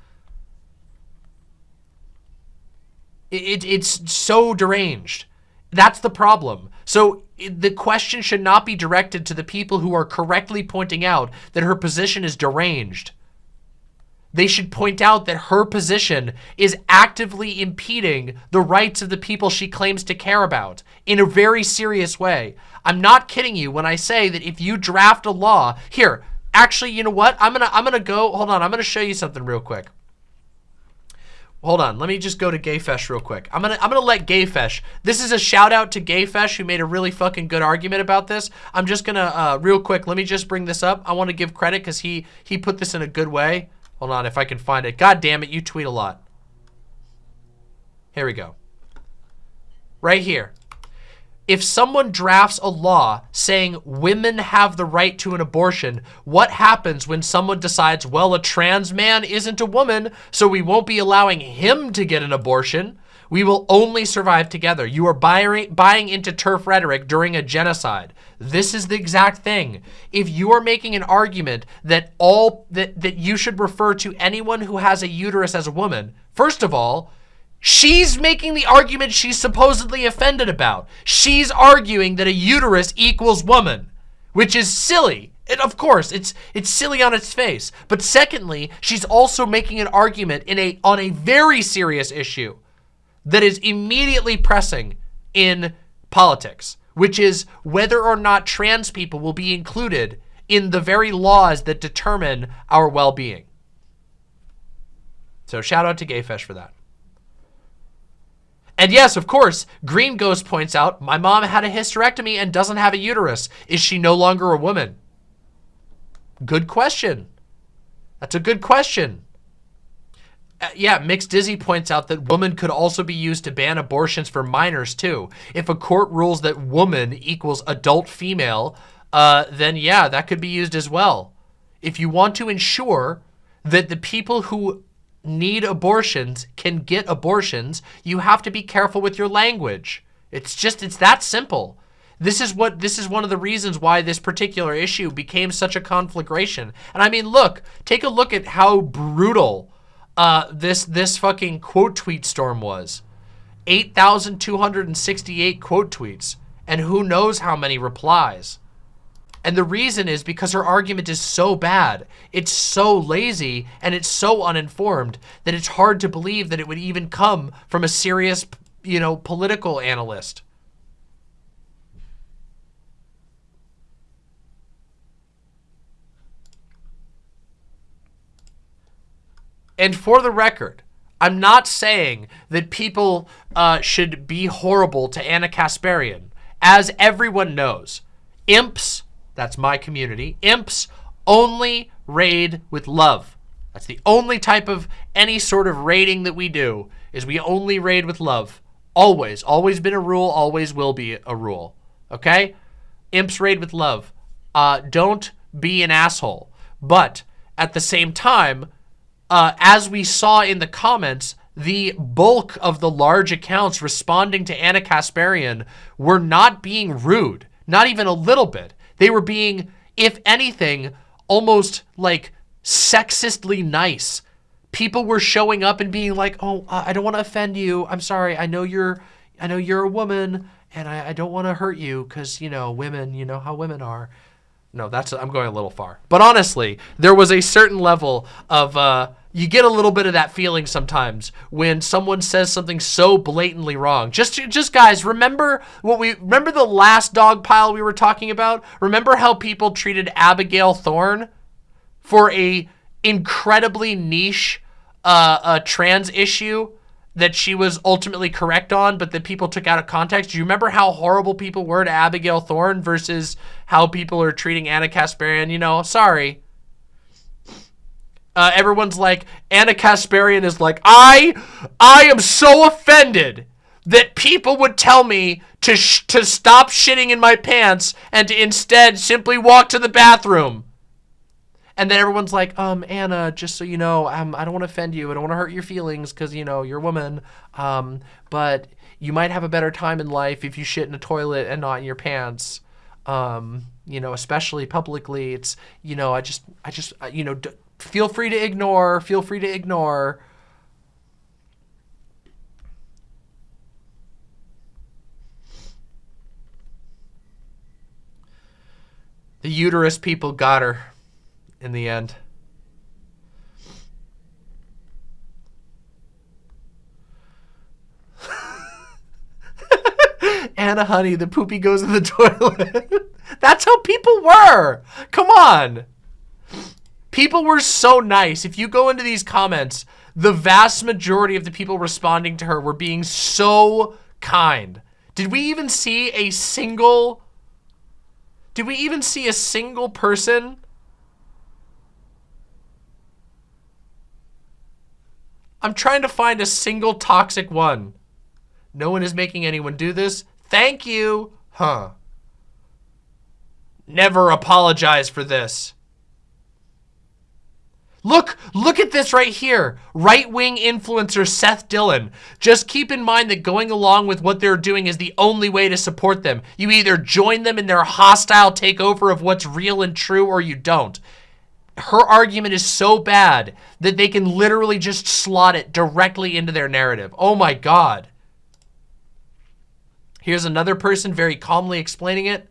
It, it, it's so deranged. That's the problem. So the question should not be directed to the people who are correctly pointing out that her position is deranged. They should point out that her position is actively impeding the rights of the people she claims to care about in a very serious way. I'm not kidding you when I say that if you draft a law, here, actually, you know what? I'm gonna I'm gonna go, hold on, I'm gonna show you something real quick. Hold on, let me just go to Gayfesh real quick. I'm gonna I'm gonna let Gayfesh. This is a shout out to Gayfesh who made a really fucking good argument about this. I'm just gonna uh, real quick. Let me just bring this up. I want to give credit because he he put this in a good way. Hold on, if I can find it. God damn it, you tweet a lot. Here we go. Right here if someone drafts a law saying women have the right to an abortion, what happens when someone decides, well, a trans man isn't a woman, so we won't be allowing him to get an abortion? We will only survive together. You are buying, buying into TERF rhetoric during a genocide. This is the exact thing. If you are making an argument that all that, that you should refer to anyone who has a uterus as a woman, first of all, She's making the argument she's supposedly offended about. She's arguing that a uterus equals woman, which is silly. And of course, it's it's silly on its face. But secondly, she's also making an argument in a on a very serious issue that is immediately pressing in politics, which is whether or not trans people will be included in the very laws that determine our well-being. So shout out to Gayfesh for that. And yes, of course, Green Ghost points out, my mom had a hysterectomy and doesn't have a uterus. Is she no longer a woman? Good question. That's a good question. Uh, yeah, Mixed Dizzy points out that woman could also be used to ban abortions for minors too. If a court rules that woman equals adult female, uh, then yeah, that could be used as well. If you want to ensure that the people who need abortions can get abortions, you have to be careful with your language. It's just, it's that simple. This is what, this is one of the reasons why this particular issue became such a conflagration. And I mean, look, take a look at how brutal uh, this, this fucking quote tweet storm was. 8,268 quote tweets and who knows how many replies. And the reason is because her argument is so bad. It's so lazy and it's so uninformed that it's hard to believe that it would even come from a serious, you know, political analyst. And for the record, I'm not saying that people uh, should be horrible to Ana Kasparian. As everyone knows, imps, that's my community, imps only raid with love. That's the only type of any sort of raiding that we do is we only raid with love. Always, always been a rule, always will be a rule. Okay? Imps raid with love. Uh, don't be an asshole. But at the same time, uh, as we saw in the comments, the bulk of the large accounts responding to Ana Kasparian were not being rude, not even a little bit. They were being, if anything, almost like sexistly nice. People were showing up and being like, oh, I don't want to offend you. I'm sorry. I know you're, I know you're a woman and I, I don't want to hurt you because, you know, women, you know how women are. No, that's I'm going a little far. But honestly, there was a certain level of uh, you get a little bit of that feeling sometimes when someone says something so blatantly wrong. Just just guys, remember what we remember the last dog pile we were talking about? Remember how people treated Abigail Thorn for a incredibly niche uh, trans issue that she was ultimately correct on, but that people took out of context. Do you remember how horrible people were to Abigail Thorn versus how people are treating Ana Kasparian? You know, sorry. Uh, everyone's like, Ana Kasparian is like, I, I am so offended that people would tell me to to stop shitting in my pants and to instead simply walk to the bathroom. And then everyone's like, um, Ana, just so you know, um, I don't want to offend you. I don't want to hurt your feelings because, you know, you're a woman. Um, but you might have a better time in life if you shit in a toilet and not in your pants. Um, you know, especially publicly. It's, you know, I just, I just, uh, you know, feel free to ignore, feel free to ignore. The uterus people got her in the end. Ana honey, the poopy goes in the toilet. That's how people were. Come on. People were so nice. If you go into these comments, the vast majority of the people responding to her were being so kind. Did we even see a single... Did we even see a single person I'm trying to find a single toxic one. No one is making anyone do this. Thank you. Huh. Never apologize for this. Look, look at this right here. Right-wing influencer Seth Dillon. Just keep in mind that going along with what they're doing is the only way to support them. You either join them in their hostile takeover of what's real and true or you don't her argument is so bad that they can literally just slot it directly into their narrative. Oh my God. Here's another person very calmly explaining it.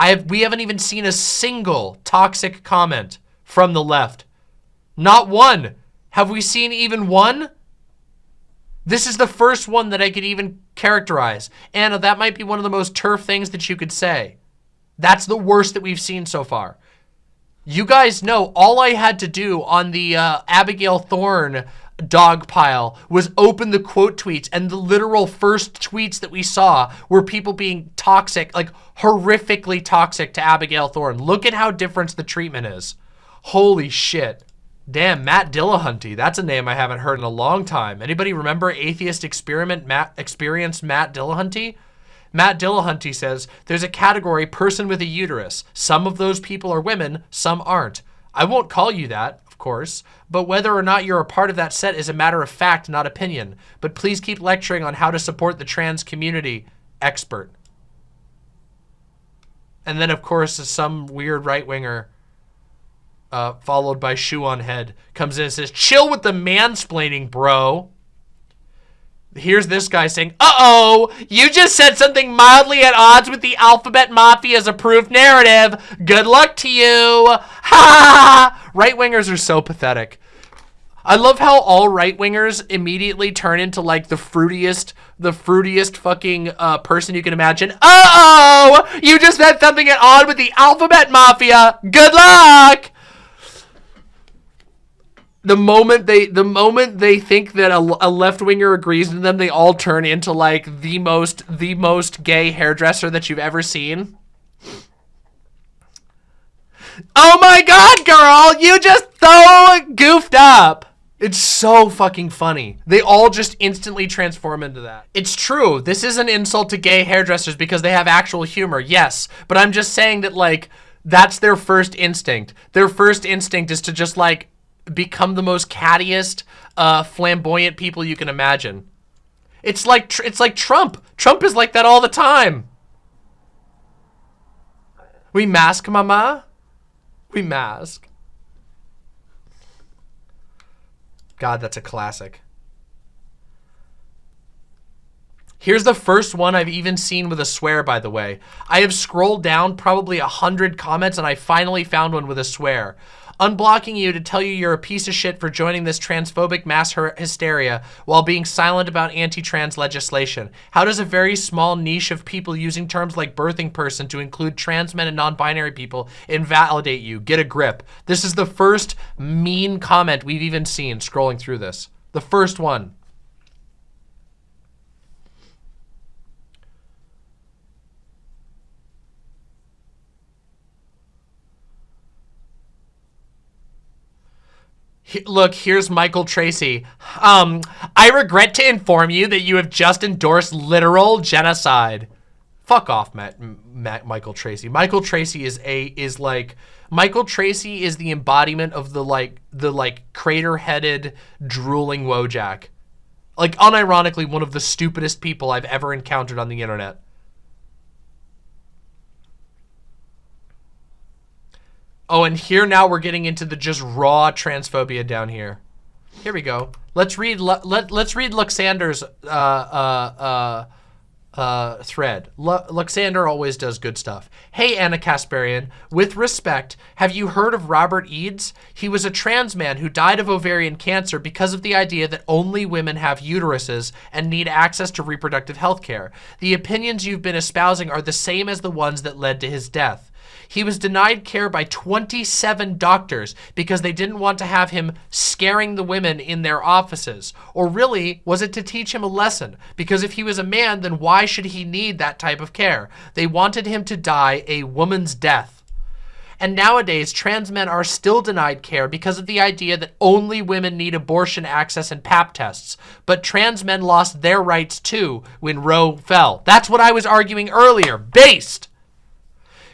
I have, we haven't even seen a single toxic comment from the left. Not one. Have we seen even one? This is the first one that I could even characterize. Ana, that might be one of the most TERF things that you could say. That's the worst that we've seen so far. You guys know all I had to do on the uh, Abigail Thorn dog pile was open the quote tweets and the literal first tweets that we saw were people being toxic, like horrifically toxic to Abigail Thorn. Look at how different the treatment is. Holy shit. Damn, Matt Dillahunty. That's a name I haven't heard in a long time. Anybody remember Atheist Experiment Matt Experience Matt Dillahunty? Matt Dillahunty says, there's a category person with a uterus. Some of those people are women, some aren't. I won't call you that, course, but whether or not you're a part of that set is a matter of fact, not opinion. But please keep lecturing on how to support the trans community, expert. And then, of course, some weird right-winger uh, followed by shoe on head, comes in and says, "Chill with the mansplaining, bro." Here's this guy saying, "Uh-oh, you just said something mildly at odds with the Alphabet Mafia's approved narrative. Good luck to you." Ha! Right-wingers are so pathetic. I love how all right-wingers immediately turn into like the fruitiest, the fruitiest fucking uh, person you can imagine. Uh-oh, you just said something at odds with the Alphabet Mafia. Good luck the moment they the moment they think that a, a left winger agrees with them, they all turn into like the most the most gay hairdresser that you've ever seen. Oh my god, girl, you just so goofed up. It's so fucking funny. They all just instantly transform into that. It's true. This is an insult to gay hairdressers because they have actual humor. Yes, but I'm just saying that like that's their first instinct. Their first instinct is to just like become the most cattiest, uh, flamboyant people you can imagine. It's like it's like Trump. Trump is like that all the time. We mask, mama. We mask. God, that's a classic. Here's the first one I've even seen with a swear, by the way. I have scrolled down probably a hundred comments and I finally found one with a swear unblocking you to tell you you're a piece of shit for joining this transphobic mass hysteria while being silent about anti-trans legislation. How does a very small niche of people using terms like birthing person to include trans men and non-binary people invalidate you? Get a grip. This is the first mean comment we've even seen scrolling through this. The first one. Look, here's Michael Tracey. Um, I regret to inform you that you have just endorsed literal genocide. Fuck off, Matt, Matt Michael Tracey. Michael Tracey is a is like Michael Tracey is the embodiment of the like the like crater-headed drooling Wojak. Like unironically one of the stupidest people I've ever encountered on the internet. Oh, and here now we're getting into the just raw transphobia down here. Here we go. Let's read let let's read Luxander's uh uh uh uh thread. L Luxander always does good stuff. Hey Ana Kasparian, with respect, have you heard of Robert Eads? He was a trans man who died of ovarian cancer because of the idea that only women have uteruses and need access to reproductive health care. The opinions you've been espousing are the same as the ones that led to his death. He was denied care by 27 doctors because they didn't want to have him scaring the women in their offices. Or really, was it to teach him a lesson? Because if he was a man, then why should he need that type of care? They wanted him to die a woman's death. And nowadays, trans men are still denied care because of the idea that only women need abortion access and pap tests. But trans men lost their rights too when Roe fell. That's what I was arguing earlier. Based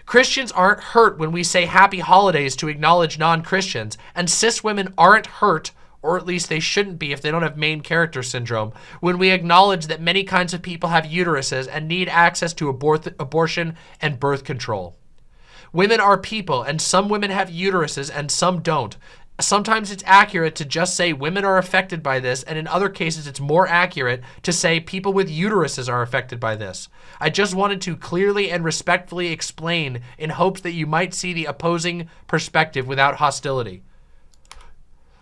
Christians aren't hurt when we say happy holidays to acknowledge non-Christians, and cis women aren't hurt or at least they shouldn't be if they don't have main character syndrome, when we acknowledge that many kinds of people have uteruses and need access to abort abortion and birth control. Women are people, and some women have uteruses and some don't. Sometimes it's accurate to just say women are affected by this, and in other cases it's more accurate to say people with uteruses are affected by this. I just wanted to clearly and respectfully explain in hopes that you might see the opposing perspective without hostility.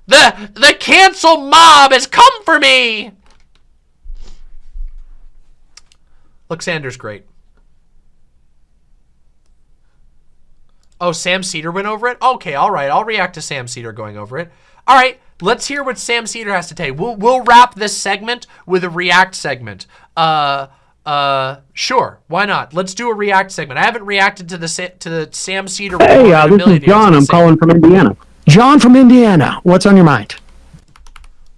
The, the cancel mob has come for me! Look, Sanders great. Oh, Sam Seder went over it? Okay, all right. I'll react to Sam Seder going over it. All right, let's hear what Sam Seder has to say. We'll, we'll wrap this segment with a react segment. Uh, uh, sure. Why not? Let's do a react segment. I haven't reacted to the to the Sam Seder. Hey, uh, this is John. I'm calling from Indiana. John from Indiana. What's on your mind?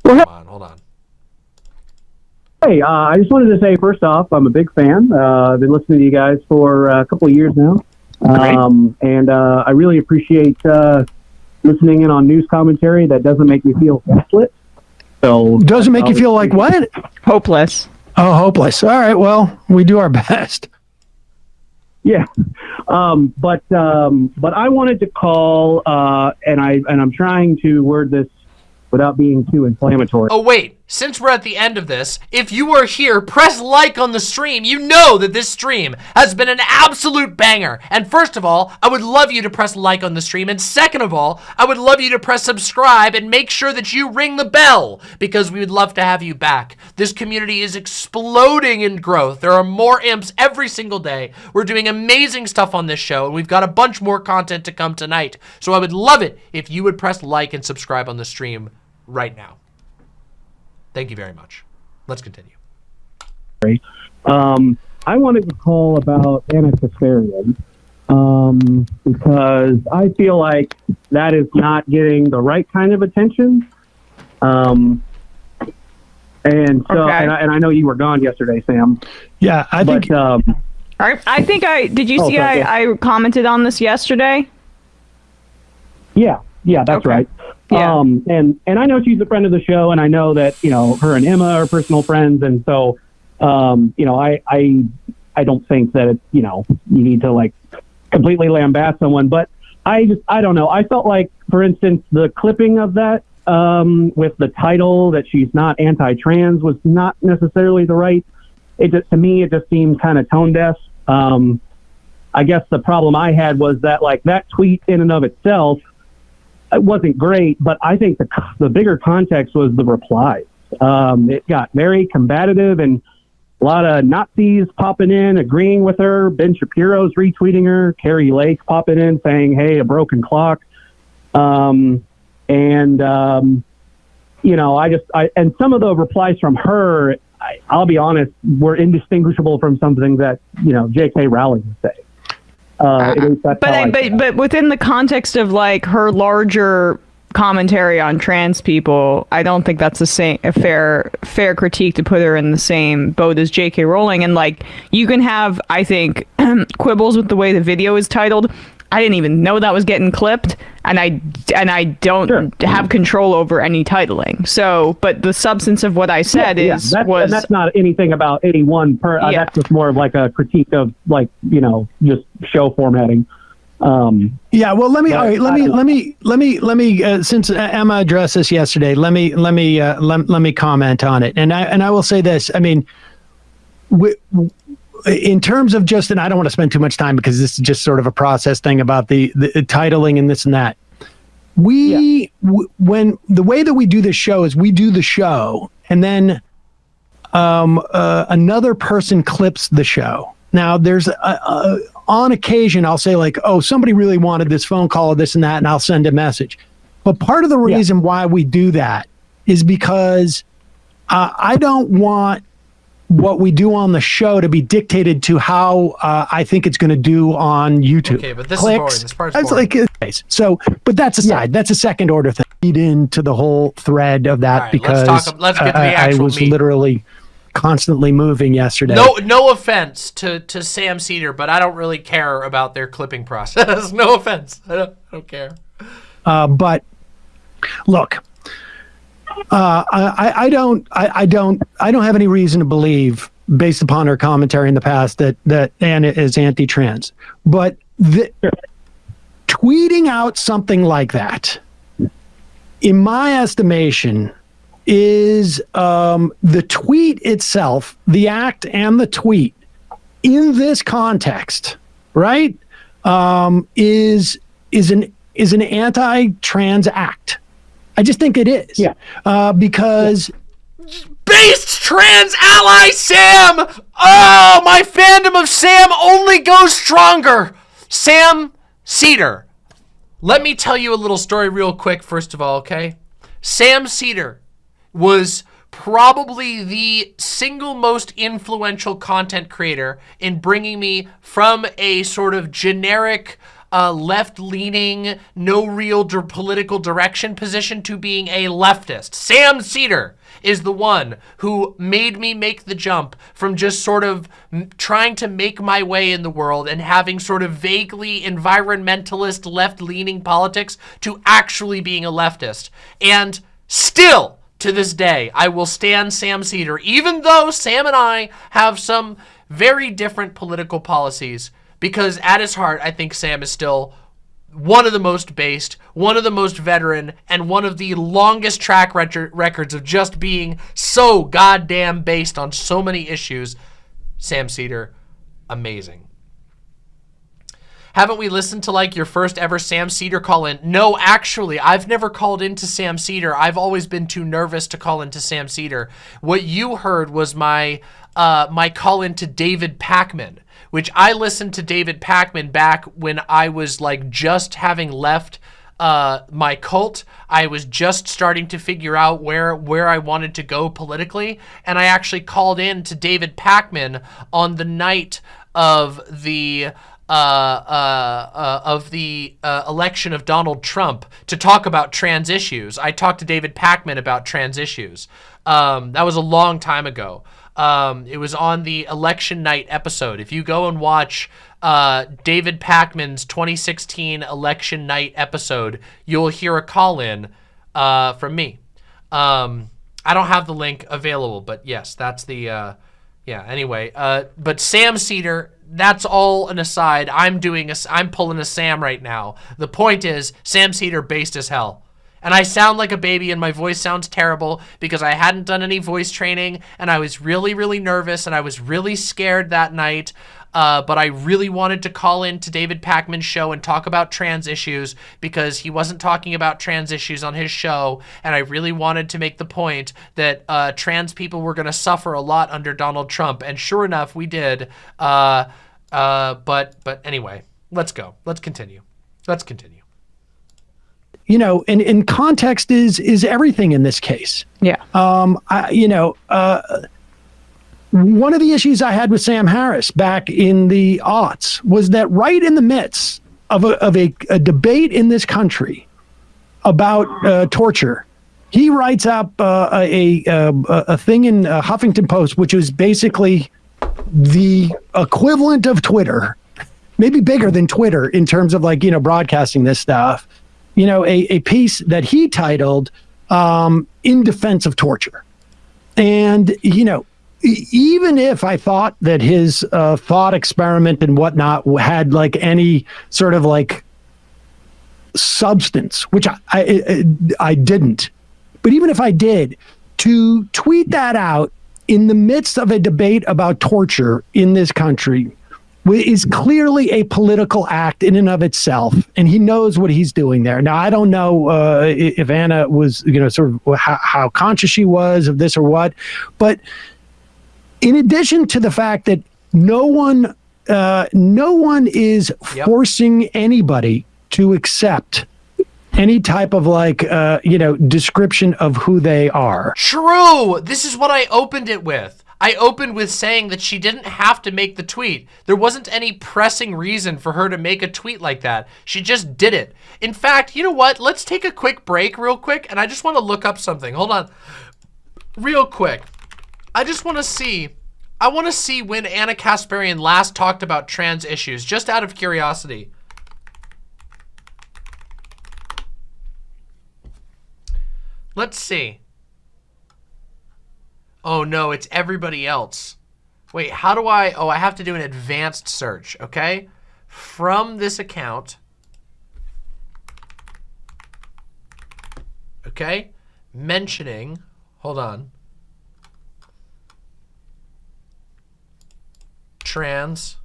Hold on. Hold on. Hey, uh, I just wanted to say first off, I'm a big fan. Uh, I've been listening to you guys for a couple of years now. Um, and uh, I really appreciate uh, listening in on news commentary that doesn't make me feel gaslit. So doesn't make you feel like what? Hopeless. Oh, hopeless. All right. Well, we do our best. Yeah, um, but um, but I wanted to call, uh, and I and I'm trying to word this without being too inflammatory. Oh, wait. Since we're at the end of this, if you are here, press like on the stream. You know that this stream has been an absolute banger. And first of all, I would love you to press like on the stream. And second of all, I would love you to press subscribe and make sure that you ring the bell because we would love to have you back. This community is exploding in growth. There are more imps every single day. We're doing amazing stuff on this show, and we've got a bunch more content to come tonight. So I would love it if you would press like and subscribe on the stream right now. Thank you very much. Let's continue. Um, I wanted to call about Ana Kasparian um, because I feel like that is not getting the right kind of attention. Um, and so, Okay. and, I, and I know you were gone yesterday, Sam. Yeah, I think But um, I, I think I did. You Oh, see, sorry, I, I commented on this yesterday. yeah, yeah, that's Okay. right. Yeah. Um, and and I know she's a friend of the show, and I know that you know her and Emma are personal friends, and so um, you know I I I don't think that it, you know you need to like completely lambast someone, but I just I don't know. I felt like, for instance, the clipping of that um, with the title that she's not anti-trans was not necessarily the right. It just to me it just seemed kind of tone deaf. Um, I guess the problem I had was that like that tweet in and of itself it wasn't great, but I think the the bigger context was the replies. Um, it got very combative and a lot of Nazis popping in, agreeing with her. Ben Shapiro's retweeting her. Kari Lake popping in, saying, "Hey, a broken clock." Um, and um, you know, I just I and some of the replies from her, I, I'll be honest, were indistinguishable from something that you know J.K. Rowling would say. Uh, at But I, but but within the context of like her larger commentary on trans people, I don't think that's the same a fair fair critique to put her in the same boat as J.K. Rowling. And like you can have, I think, quibbles with the way the video is titled. I didn't even know that was getting clipped, and I and I don't Sure. have control over any titling. So, but the substance of what I said yeah, is that's, was and that's not anything about any one per. Uh, Yeah. That's just more of like a critique of like you know just show formatting. Um, Yeah, well, let me all right, let me don't- let me let me let me uh, since Emma addressed this yesterday, let me let me uh, let, let me comment on it. And I and I will say this, I mean we, in terms of just and I don't want to spend too much time because this is just sort of a process thing about the the titling and this and that. We w- when the way that we do this show is we do the show and then um, uh, another person clips the show. Now, there's a, a, on occasion I'll say like, "Oh, somebody really wanted this phone call or this and that," and I'll send a message. But part of the Yeah. reason why we do that is because uh, I don't want what we do on the show to be dictated to how uh, I think it's going to do on YouTube. Okay, but this is boring. This part's It's like so, but that's aside. That's a second order thing. Lead into the whole thread of that All right, let's because talk- let's get to the I- I, was meat. literally constantly moving yesterday. No, no offense to, to Sam Seder, but I don't really care about their clipping process. no offense. I don't, I don't care. Uh, but look, uh, I, I don't, I, I don't, I don't have any reason to believe, based upon her commentary in the past, that that Ana is anti-trans. But the, tweeting out something like that, in my estimation, is um, the tweet itself, the act and the tweet, in this context, right? Um, is is an is an anti-trans act. I just think it is. Yeah. Uh, because Based trans ally Sam! Oh, my fandom of Sam only goes stronger. Sam Seder. Let me tell you a little story real quick, first of all, okay? Sam Seder was probably the single most influential content creator in bringing me from a sort of generic uh, left-leaning, no real dir- political direction position to being a leftist. Sam Seder is the one who made me make the jump from just sort of trying to make my way in the world and having sort of vaguely environmentalist left-leaning politics to actually being a leftist. And still, to this day, I will stand Sam Seder, even though Sam and I have some very different political policies. Because at his heart, I think Sam is still one of the most based, one of the most veteran, and one of the longest track records of just being so goddamn based on so many issues. Sam Seder, amazing. Haven't we listened to like your first ever Sam Seder call in? No, actually, I've never called into Sam Seder. I've always been too nervous to call into Sam Seder. What you heard was my uh, my call into David Pakman, which I listened to David Pakman back when I was like just having left uh, my cult. I was just starting to figure out where where I wanted to go politically, and I actually called in to David Pakman on the night of the uh, uh, uh, of the uh, election of Donald Trump to talk about trans issues. I talked to David Pakman about trans issues. Um, that was a long time ago. Um, it was on the election night episode. If you go and watch uh, David Pakman's 2016 election night episode, you'll hear a call in uh, from me. Um, I don't have the link available, but yes, that's the, uh, yeah, anyway. Uh, but Sam Seder, that's all an aside. I'm doing a, I'm pulling a Sam right now. The point is, Sam Seder based as hell. And I sound like a baby and my voice sounds terrible because I hadn't done any voice training and I was really, really nervous and I was really scared that night. Uh, but I really wanted to call in to David Pakman's show and talk about trans issues because he wasn't talking about trans issues on his show. And I really wanted to make the point that uh, trans people were going to suffer a lot under Donald Trump. And sure enough, we did. Uh, uh, but, but anyway, let's go. Let's continue. Let's continue. You know, and, and context is is everything in this case. Yeah. Um, I, you know, uh, one of the issues I had with Sam Harris back in the aughts was that right in the midst of a, of a, a debate in this country about uh, torture, he writes up uh, a, a, a thing in uh, Huffington Post, which is basically the equivalent of Twitter, maybe bigger than Twitter in terms of like, you know, broadcasting this stuff, you know, a, a piece that he titled um, In Defense of Torture. And, you know, even if I thought that his uh, thought experiment and whatnot had like any sort of like substance, which I, I, I didn't, but even if I did, to tweet that out in the midst of a debate about torture in this country is clearly a political act in and of itself, and he knows what he's doing there. Now, I don't know uh, if Ana was, you know, sort of how, how conscious she was of this or what, but in addition to the fact that no one uh, no one is yep. forcing anybody to accept any type of like uh, you know description of who they are. True. This is what I opened it with. I opened with saying that she didn't have to make the tweet. There wasn't any pressing reason for her to make a tweet like that. She just did it. In fact, you know what? Let's take a quick break real quick and I just want to look up something. Hold on. Real quick. I just want to see, I want to see when Ana Kasparian last talked about trans issues, just out of curiosity. Let's see. Oh no, it's everybody else. Wait, how do I, oh, I have to do an advanced search, okay? From this account, okay, mentioning, hold on, trans.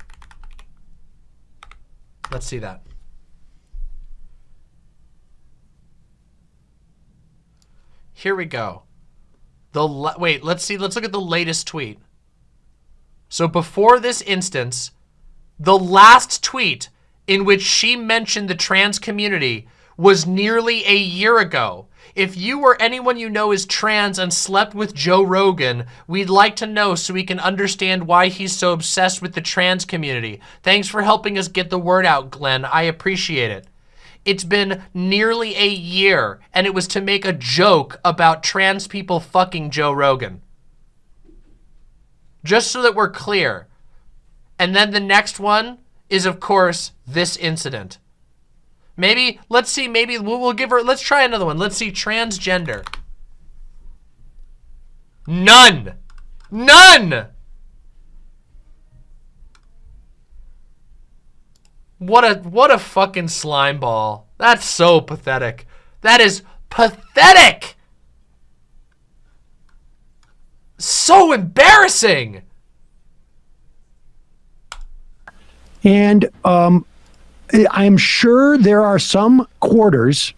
Let's see that. Here we go. The wait, let's see. Let's look at the latest tweet. So before this instance, the last tweet in which she mentioned the trans community was nearly a year ago. If you or anyone you know is trans and slept with Joe Rogan, we'd like to know so we can understand why he's so obsessed with the trans community. Thanks for helping us get the word out, Glenn. I appreciate it. It's been nearly a year, and it was to make a joke about trans people fucking Joe Rogan. Just so that we're clear. And then the next one is, of course, this incident. Maybe, let's see, maybe we'll, we'll give her, let's try another one. Let's see, transgender. None. None. What a what a fucking slime ball. That's so pathetic. That is pathetic. So embarrassing. And um, I'm sure there are some quarters,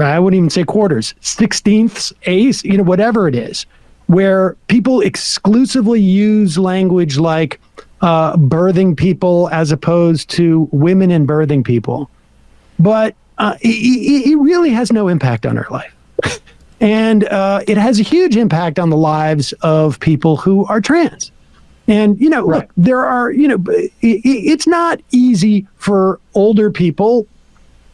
I wouldn't even say quarters, sixteenths, eighths, you know, whatever it is, where people exclusively use language like uh, birthing people as opposed to women and birthing people. But uh, it, it, really has no impact on our life. and uh, it has a huge impact on the lives of people who are trans. And, you know, right. look, there are, you know, it, it's not easy for older people,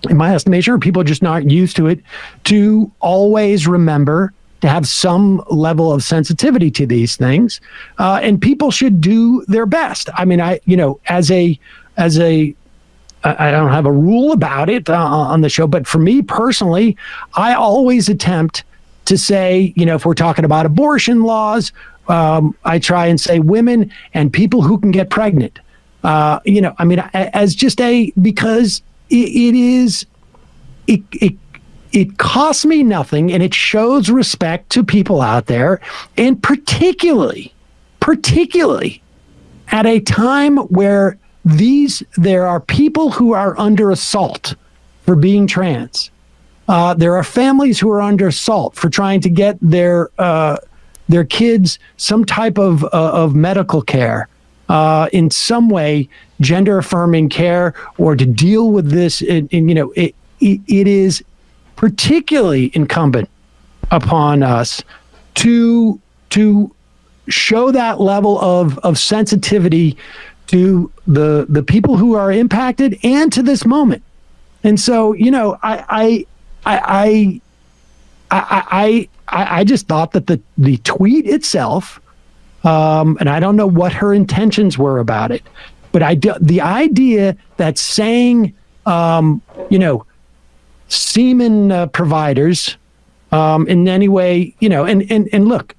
in my estimation, or people just not used to it, to always remember to have some level of sensitivity to these things. Uh, and people should do their best. I mean, I, you know, as a, as a, I don't have a rule about it uh, on the show, but for me personally, I always attempt to say, you know, if we're talking about abortion laws um, I try and say women and people who can get pregnant. Uh, you know, I mean, as just a because it, it is it, it it costs me nothing and it shows respect to people out there and particularly particularly at a time where these there are people who are under assault for being trans uh, there are families who are under assault for trying to get their uh, their kids some type of, uh, of medical care uh, in some way, gender affirming care, or to deal with this. You know, it, it is particularly incumbent upon us to to show that level of of sensitivity to the the people who are impacted and to this moment. And so, you know, I I I I I, I, just thought that the the tweet itself, um, and I don't know what her intentions were about it, but I the idea that saying, um, you know, semen uh, providers um, in any way, you know, and and and look,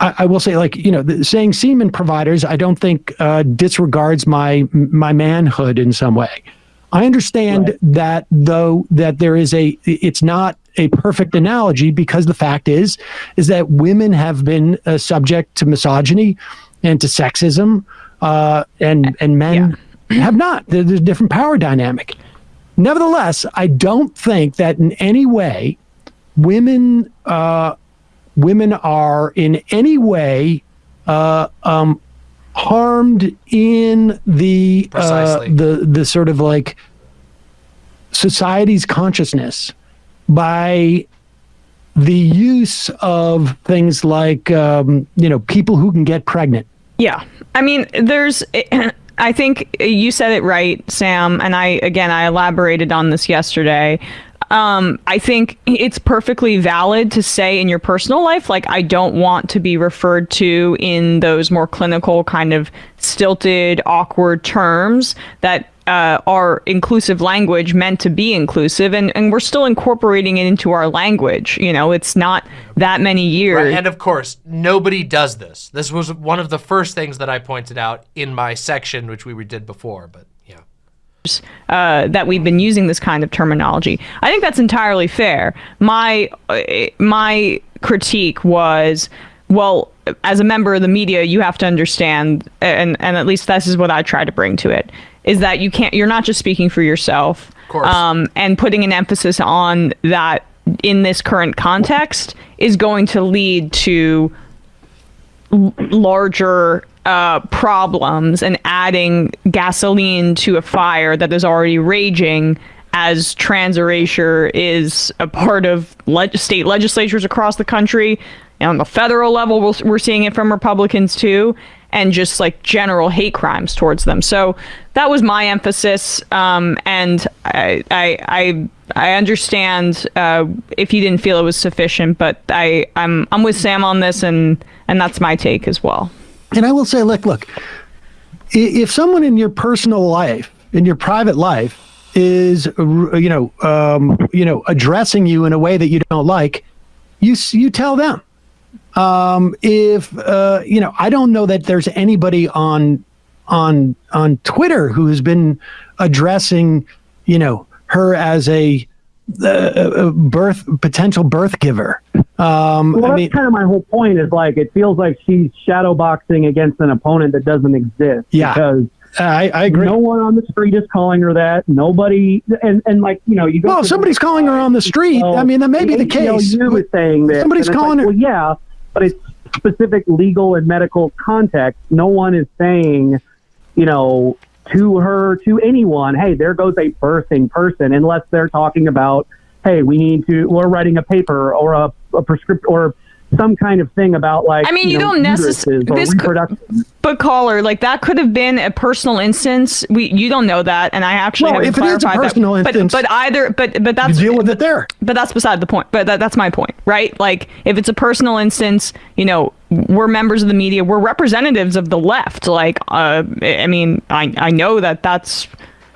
I, I will say, like you know, the, saying semen providers, I don't think uh, disregards my my manhood in some way. I understand right. that though that there is a it's not a perfect analogy because the fact is is that women have been uh, subject to misogyny and to sexism uh, and and men yeah. have not there's a different power dynamic nevertheless i don't think that in any way women uh, women are in any way uh, um, harmed in the uh, the the sort of like society's consciousness by the use of things like um, you know people who can get pregnant. Yeah, I mean, there's. I think you said it right, Sam, and I again I elaborated on this yesterday. Um, I think it's perfectly valid to say in your personal life, like, I don't want to be referred to in those more clinical, kind of stilted, awkward terms that uh, our inclusive language meant to be inclusive, and, and we're still incorporating it into our language. You know, it's not that many years. Right. And of course, nobody does this. This was one of the first things that I pointed out in my section, which we did before, but yeah. Uh, that we've been using this kind of terminology. I think that's entirely fair. My uh, my critique was well, as a member of the media, you have to understand, and and at least this is what I try to bring to it is that you can't you're not just speaking for yourself um, and putting an emphasis on that in this current context is going to lead to l- larger uh, problems and adding gasoline to a fire that is already raging as trans erasure is a part of le- state legislatures across the country. And on the federal level, we're, we're seeing it from Republicans too and just like general hate crimes towards them. So that was my emphasis, um, and I, I, I, I understand uh, if you didn't feel it was sufficient, but I, I'm, I'm with Sam on this, and and that's my take as well. And I will say, look, look, if someone in your personal life, in your private life, is you know, um, you know, addressing you in a way that you don't like, you you tell them um, if uh, you know, I don't know that there's anybody on on on Twitter who has been addressing, you know, her as a, uh, birth potential birth giver. Um, Well, I that's mean, kind of my whole point. Is like it feels like she's shadow boxing against an opponent that doesn't exist. Yeah. Because I, I agree. no one on the street is calling her that. Nobody, and and like you know, you go. well, somebody's calling her on the street. I mean, that may be the case. Is saying that. Somebody's calling like, her- Well, yeah, but it's specific legal and medical context. No one is saying, you know, to her, to anyone, hey, there goes a birthing person, unless they're talking about, hey, we need to, we're writing a paper or a, a prescription or some kind of thing about like. I mean, you know, don't necessarily this could- But caller, like that could have been a personal instance. We you don't know that, and I actually Well, haven't if it is a clarified personal that. instance, but but either but but you that's deal with it there. but that's beside the point. But that, that's my point, right? Like, if it's a personal instance, you know, we're members of the media, we're representatives of the left. Like, uh, I mean, I I know that that's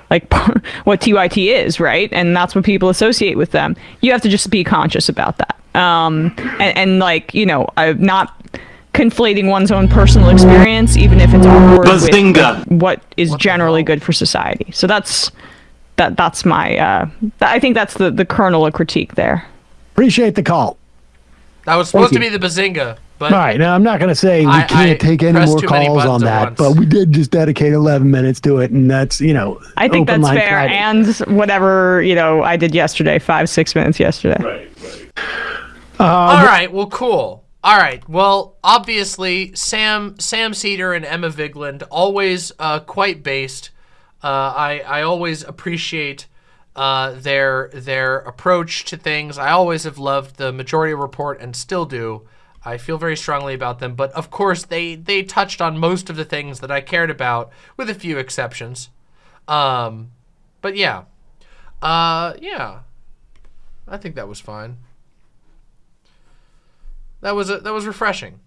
like what TYT is, right? And that's what people associate with them. You have to just be conscious about that. Um, and, and like, you know, I'm not conflating one's own personal experience, even if it's awkward, with Bazinga. what is generally good for society. So that's that. That's my. Uh, th- I think that's the the kernel of critique there. Appreciate the call. That was supposed to be the bazinga, but All right, now I'm not going to say we I- can't I take any more calls on that, once. but we did just dedicate 11 minutes to it, and that's you know. I think open that's line fair, Friday. and whatever you know, I did yesterday, five six minutes yesterday. Right. All right, well, cool. All right, well, obviously, Sam Sam Seder and Emma Vigeland always uh, quite based. Uh, I I always appreciate uh, their their approach to things. I always have loved the Majority Report and still do. I feel very strongly about them, but of course they, they touched on most of the things that I cared about, with a few exceptions. Um, but yeah, uh, yeah, I think that was fine. That was a, that was refreshing.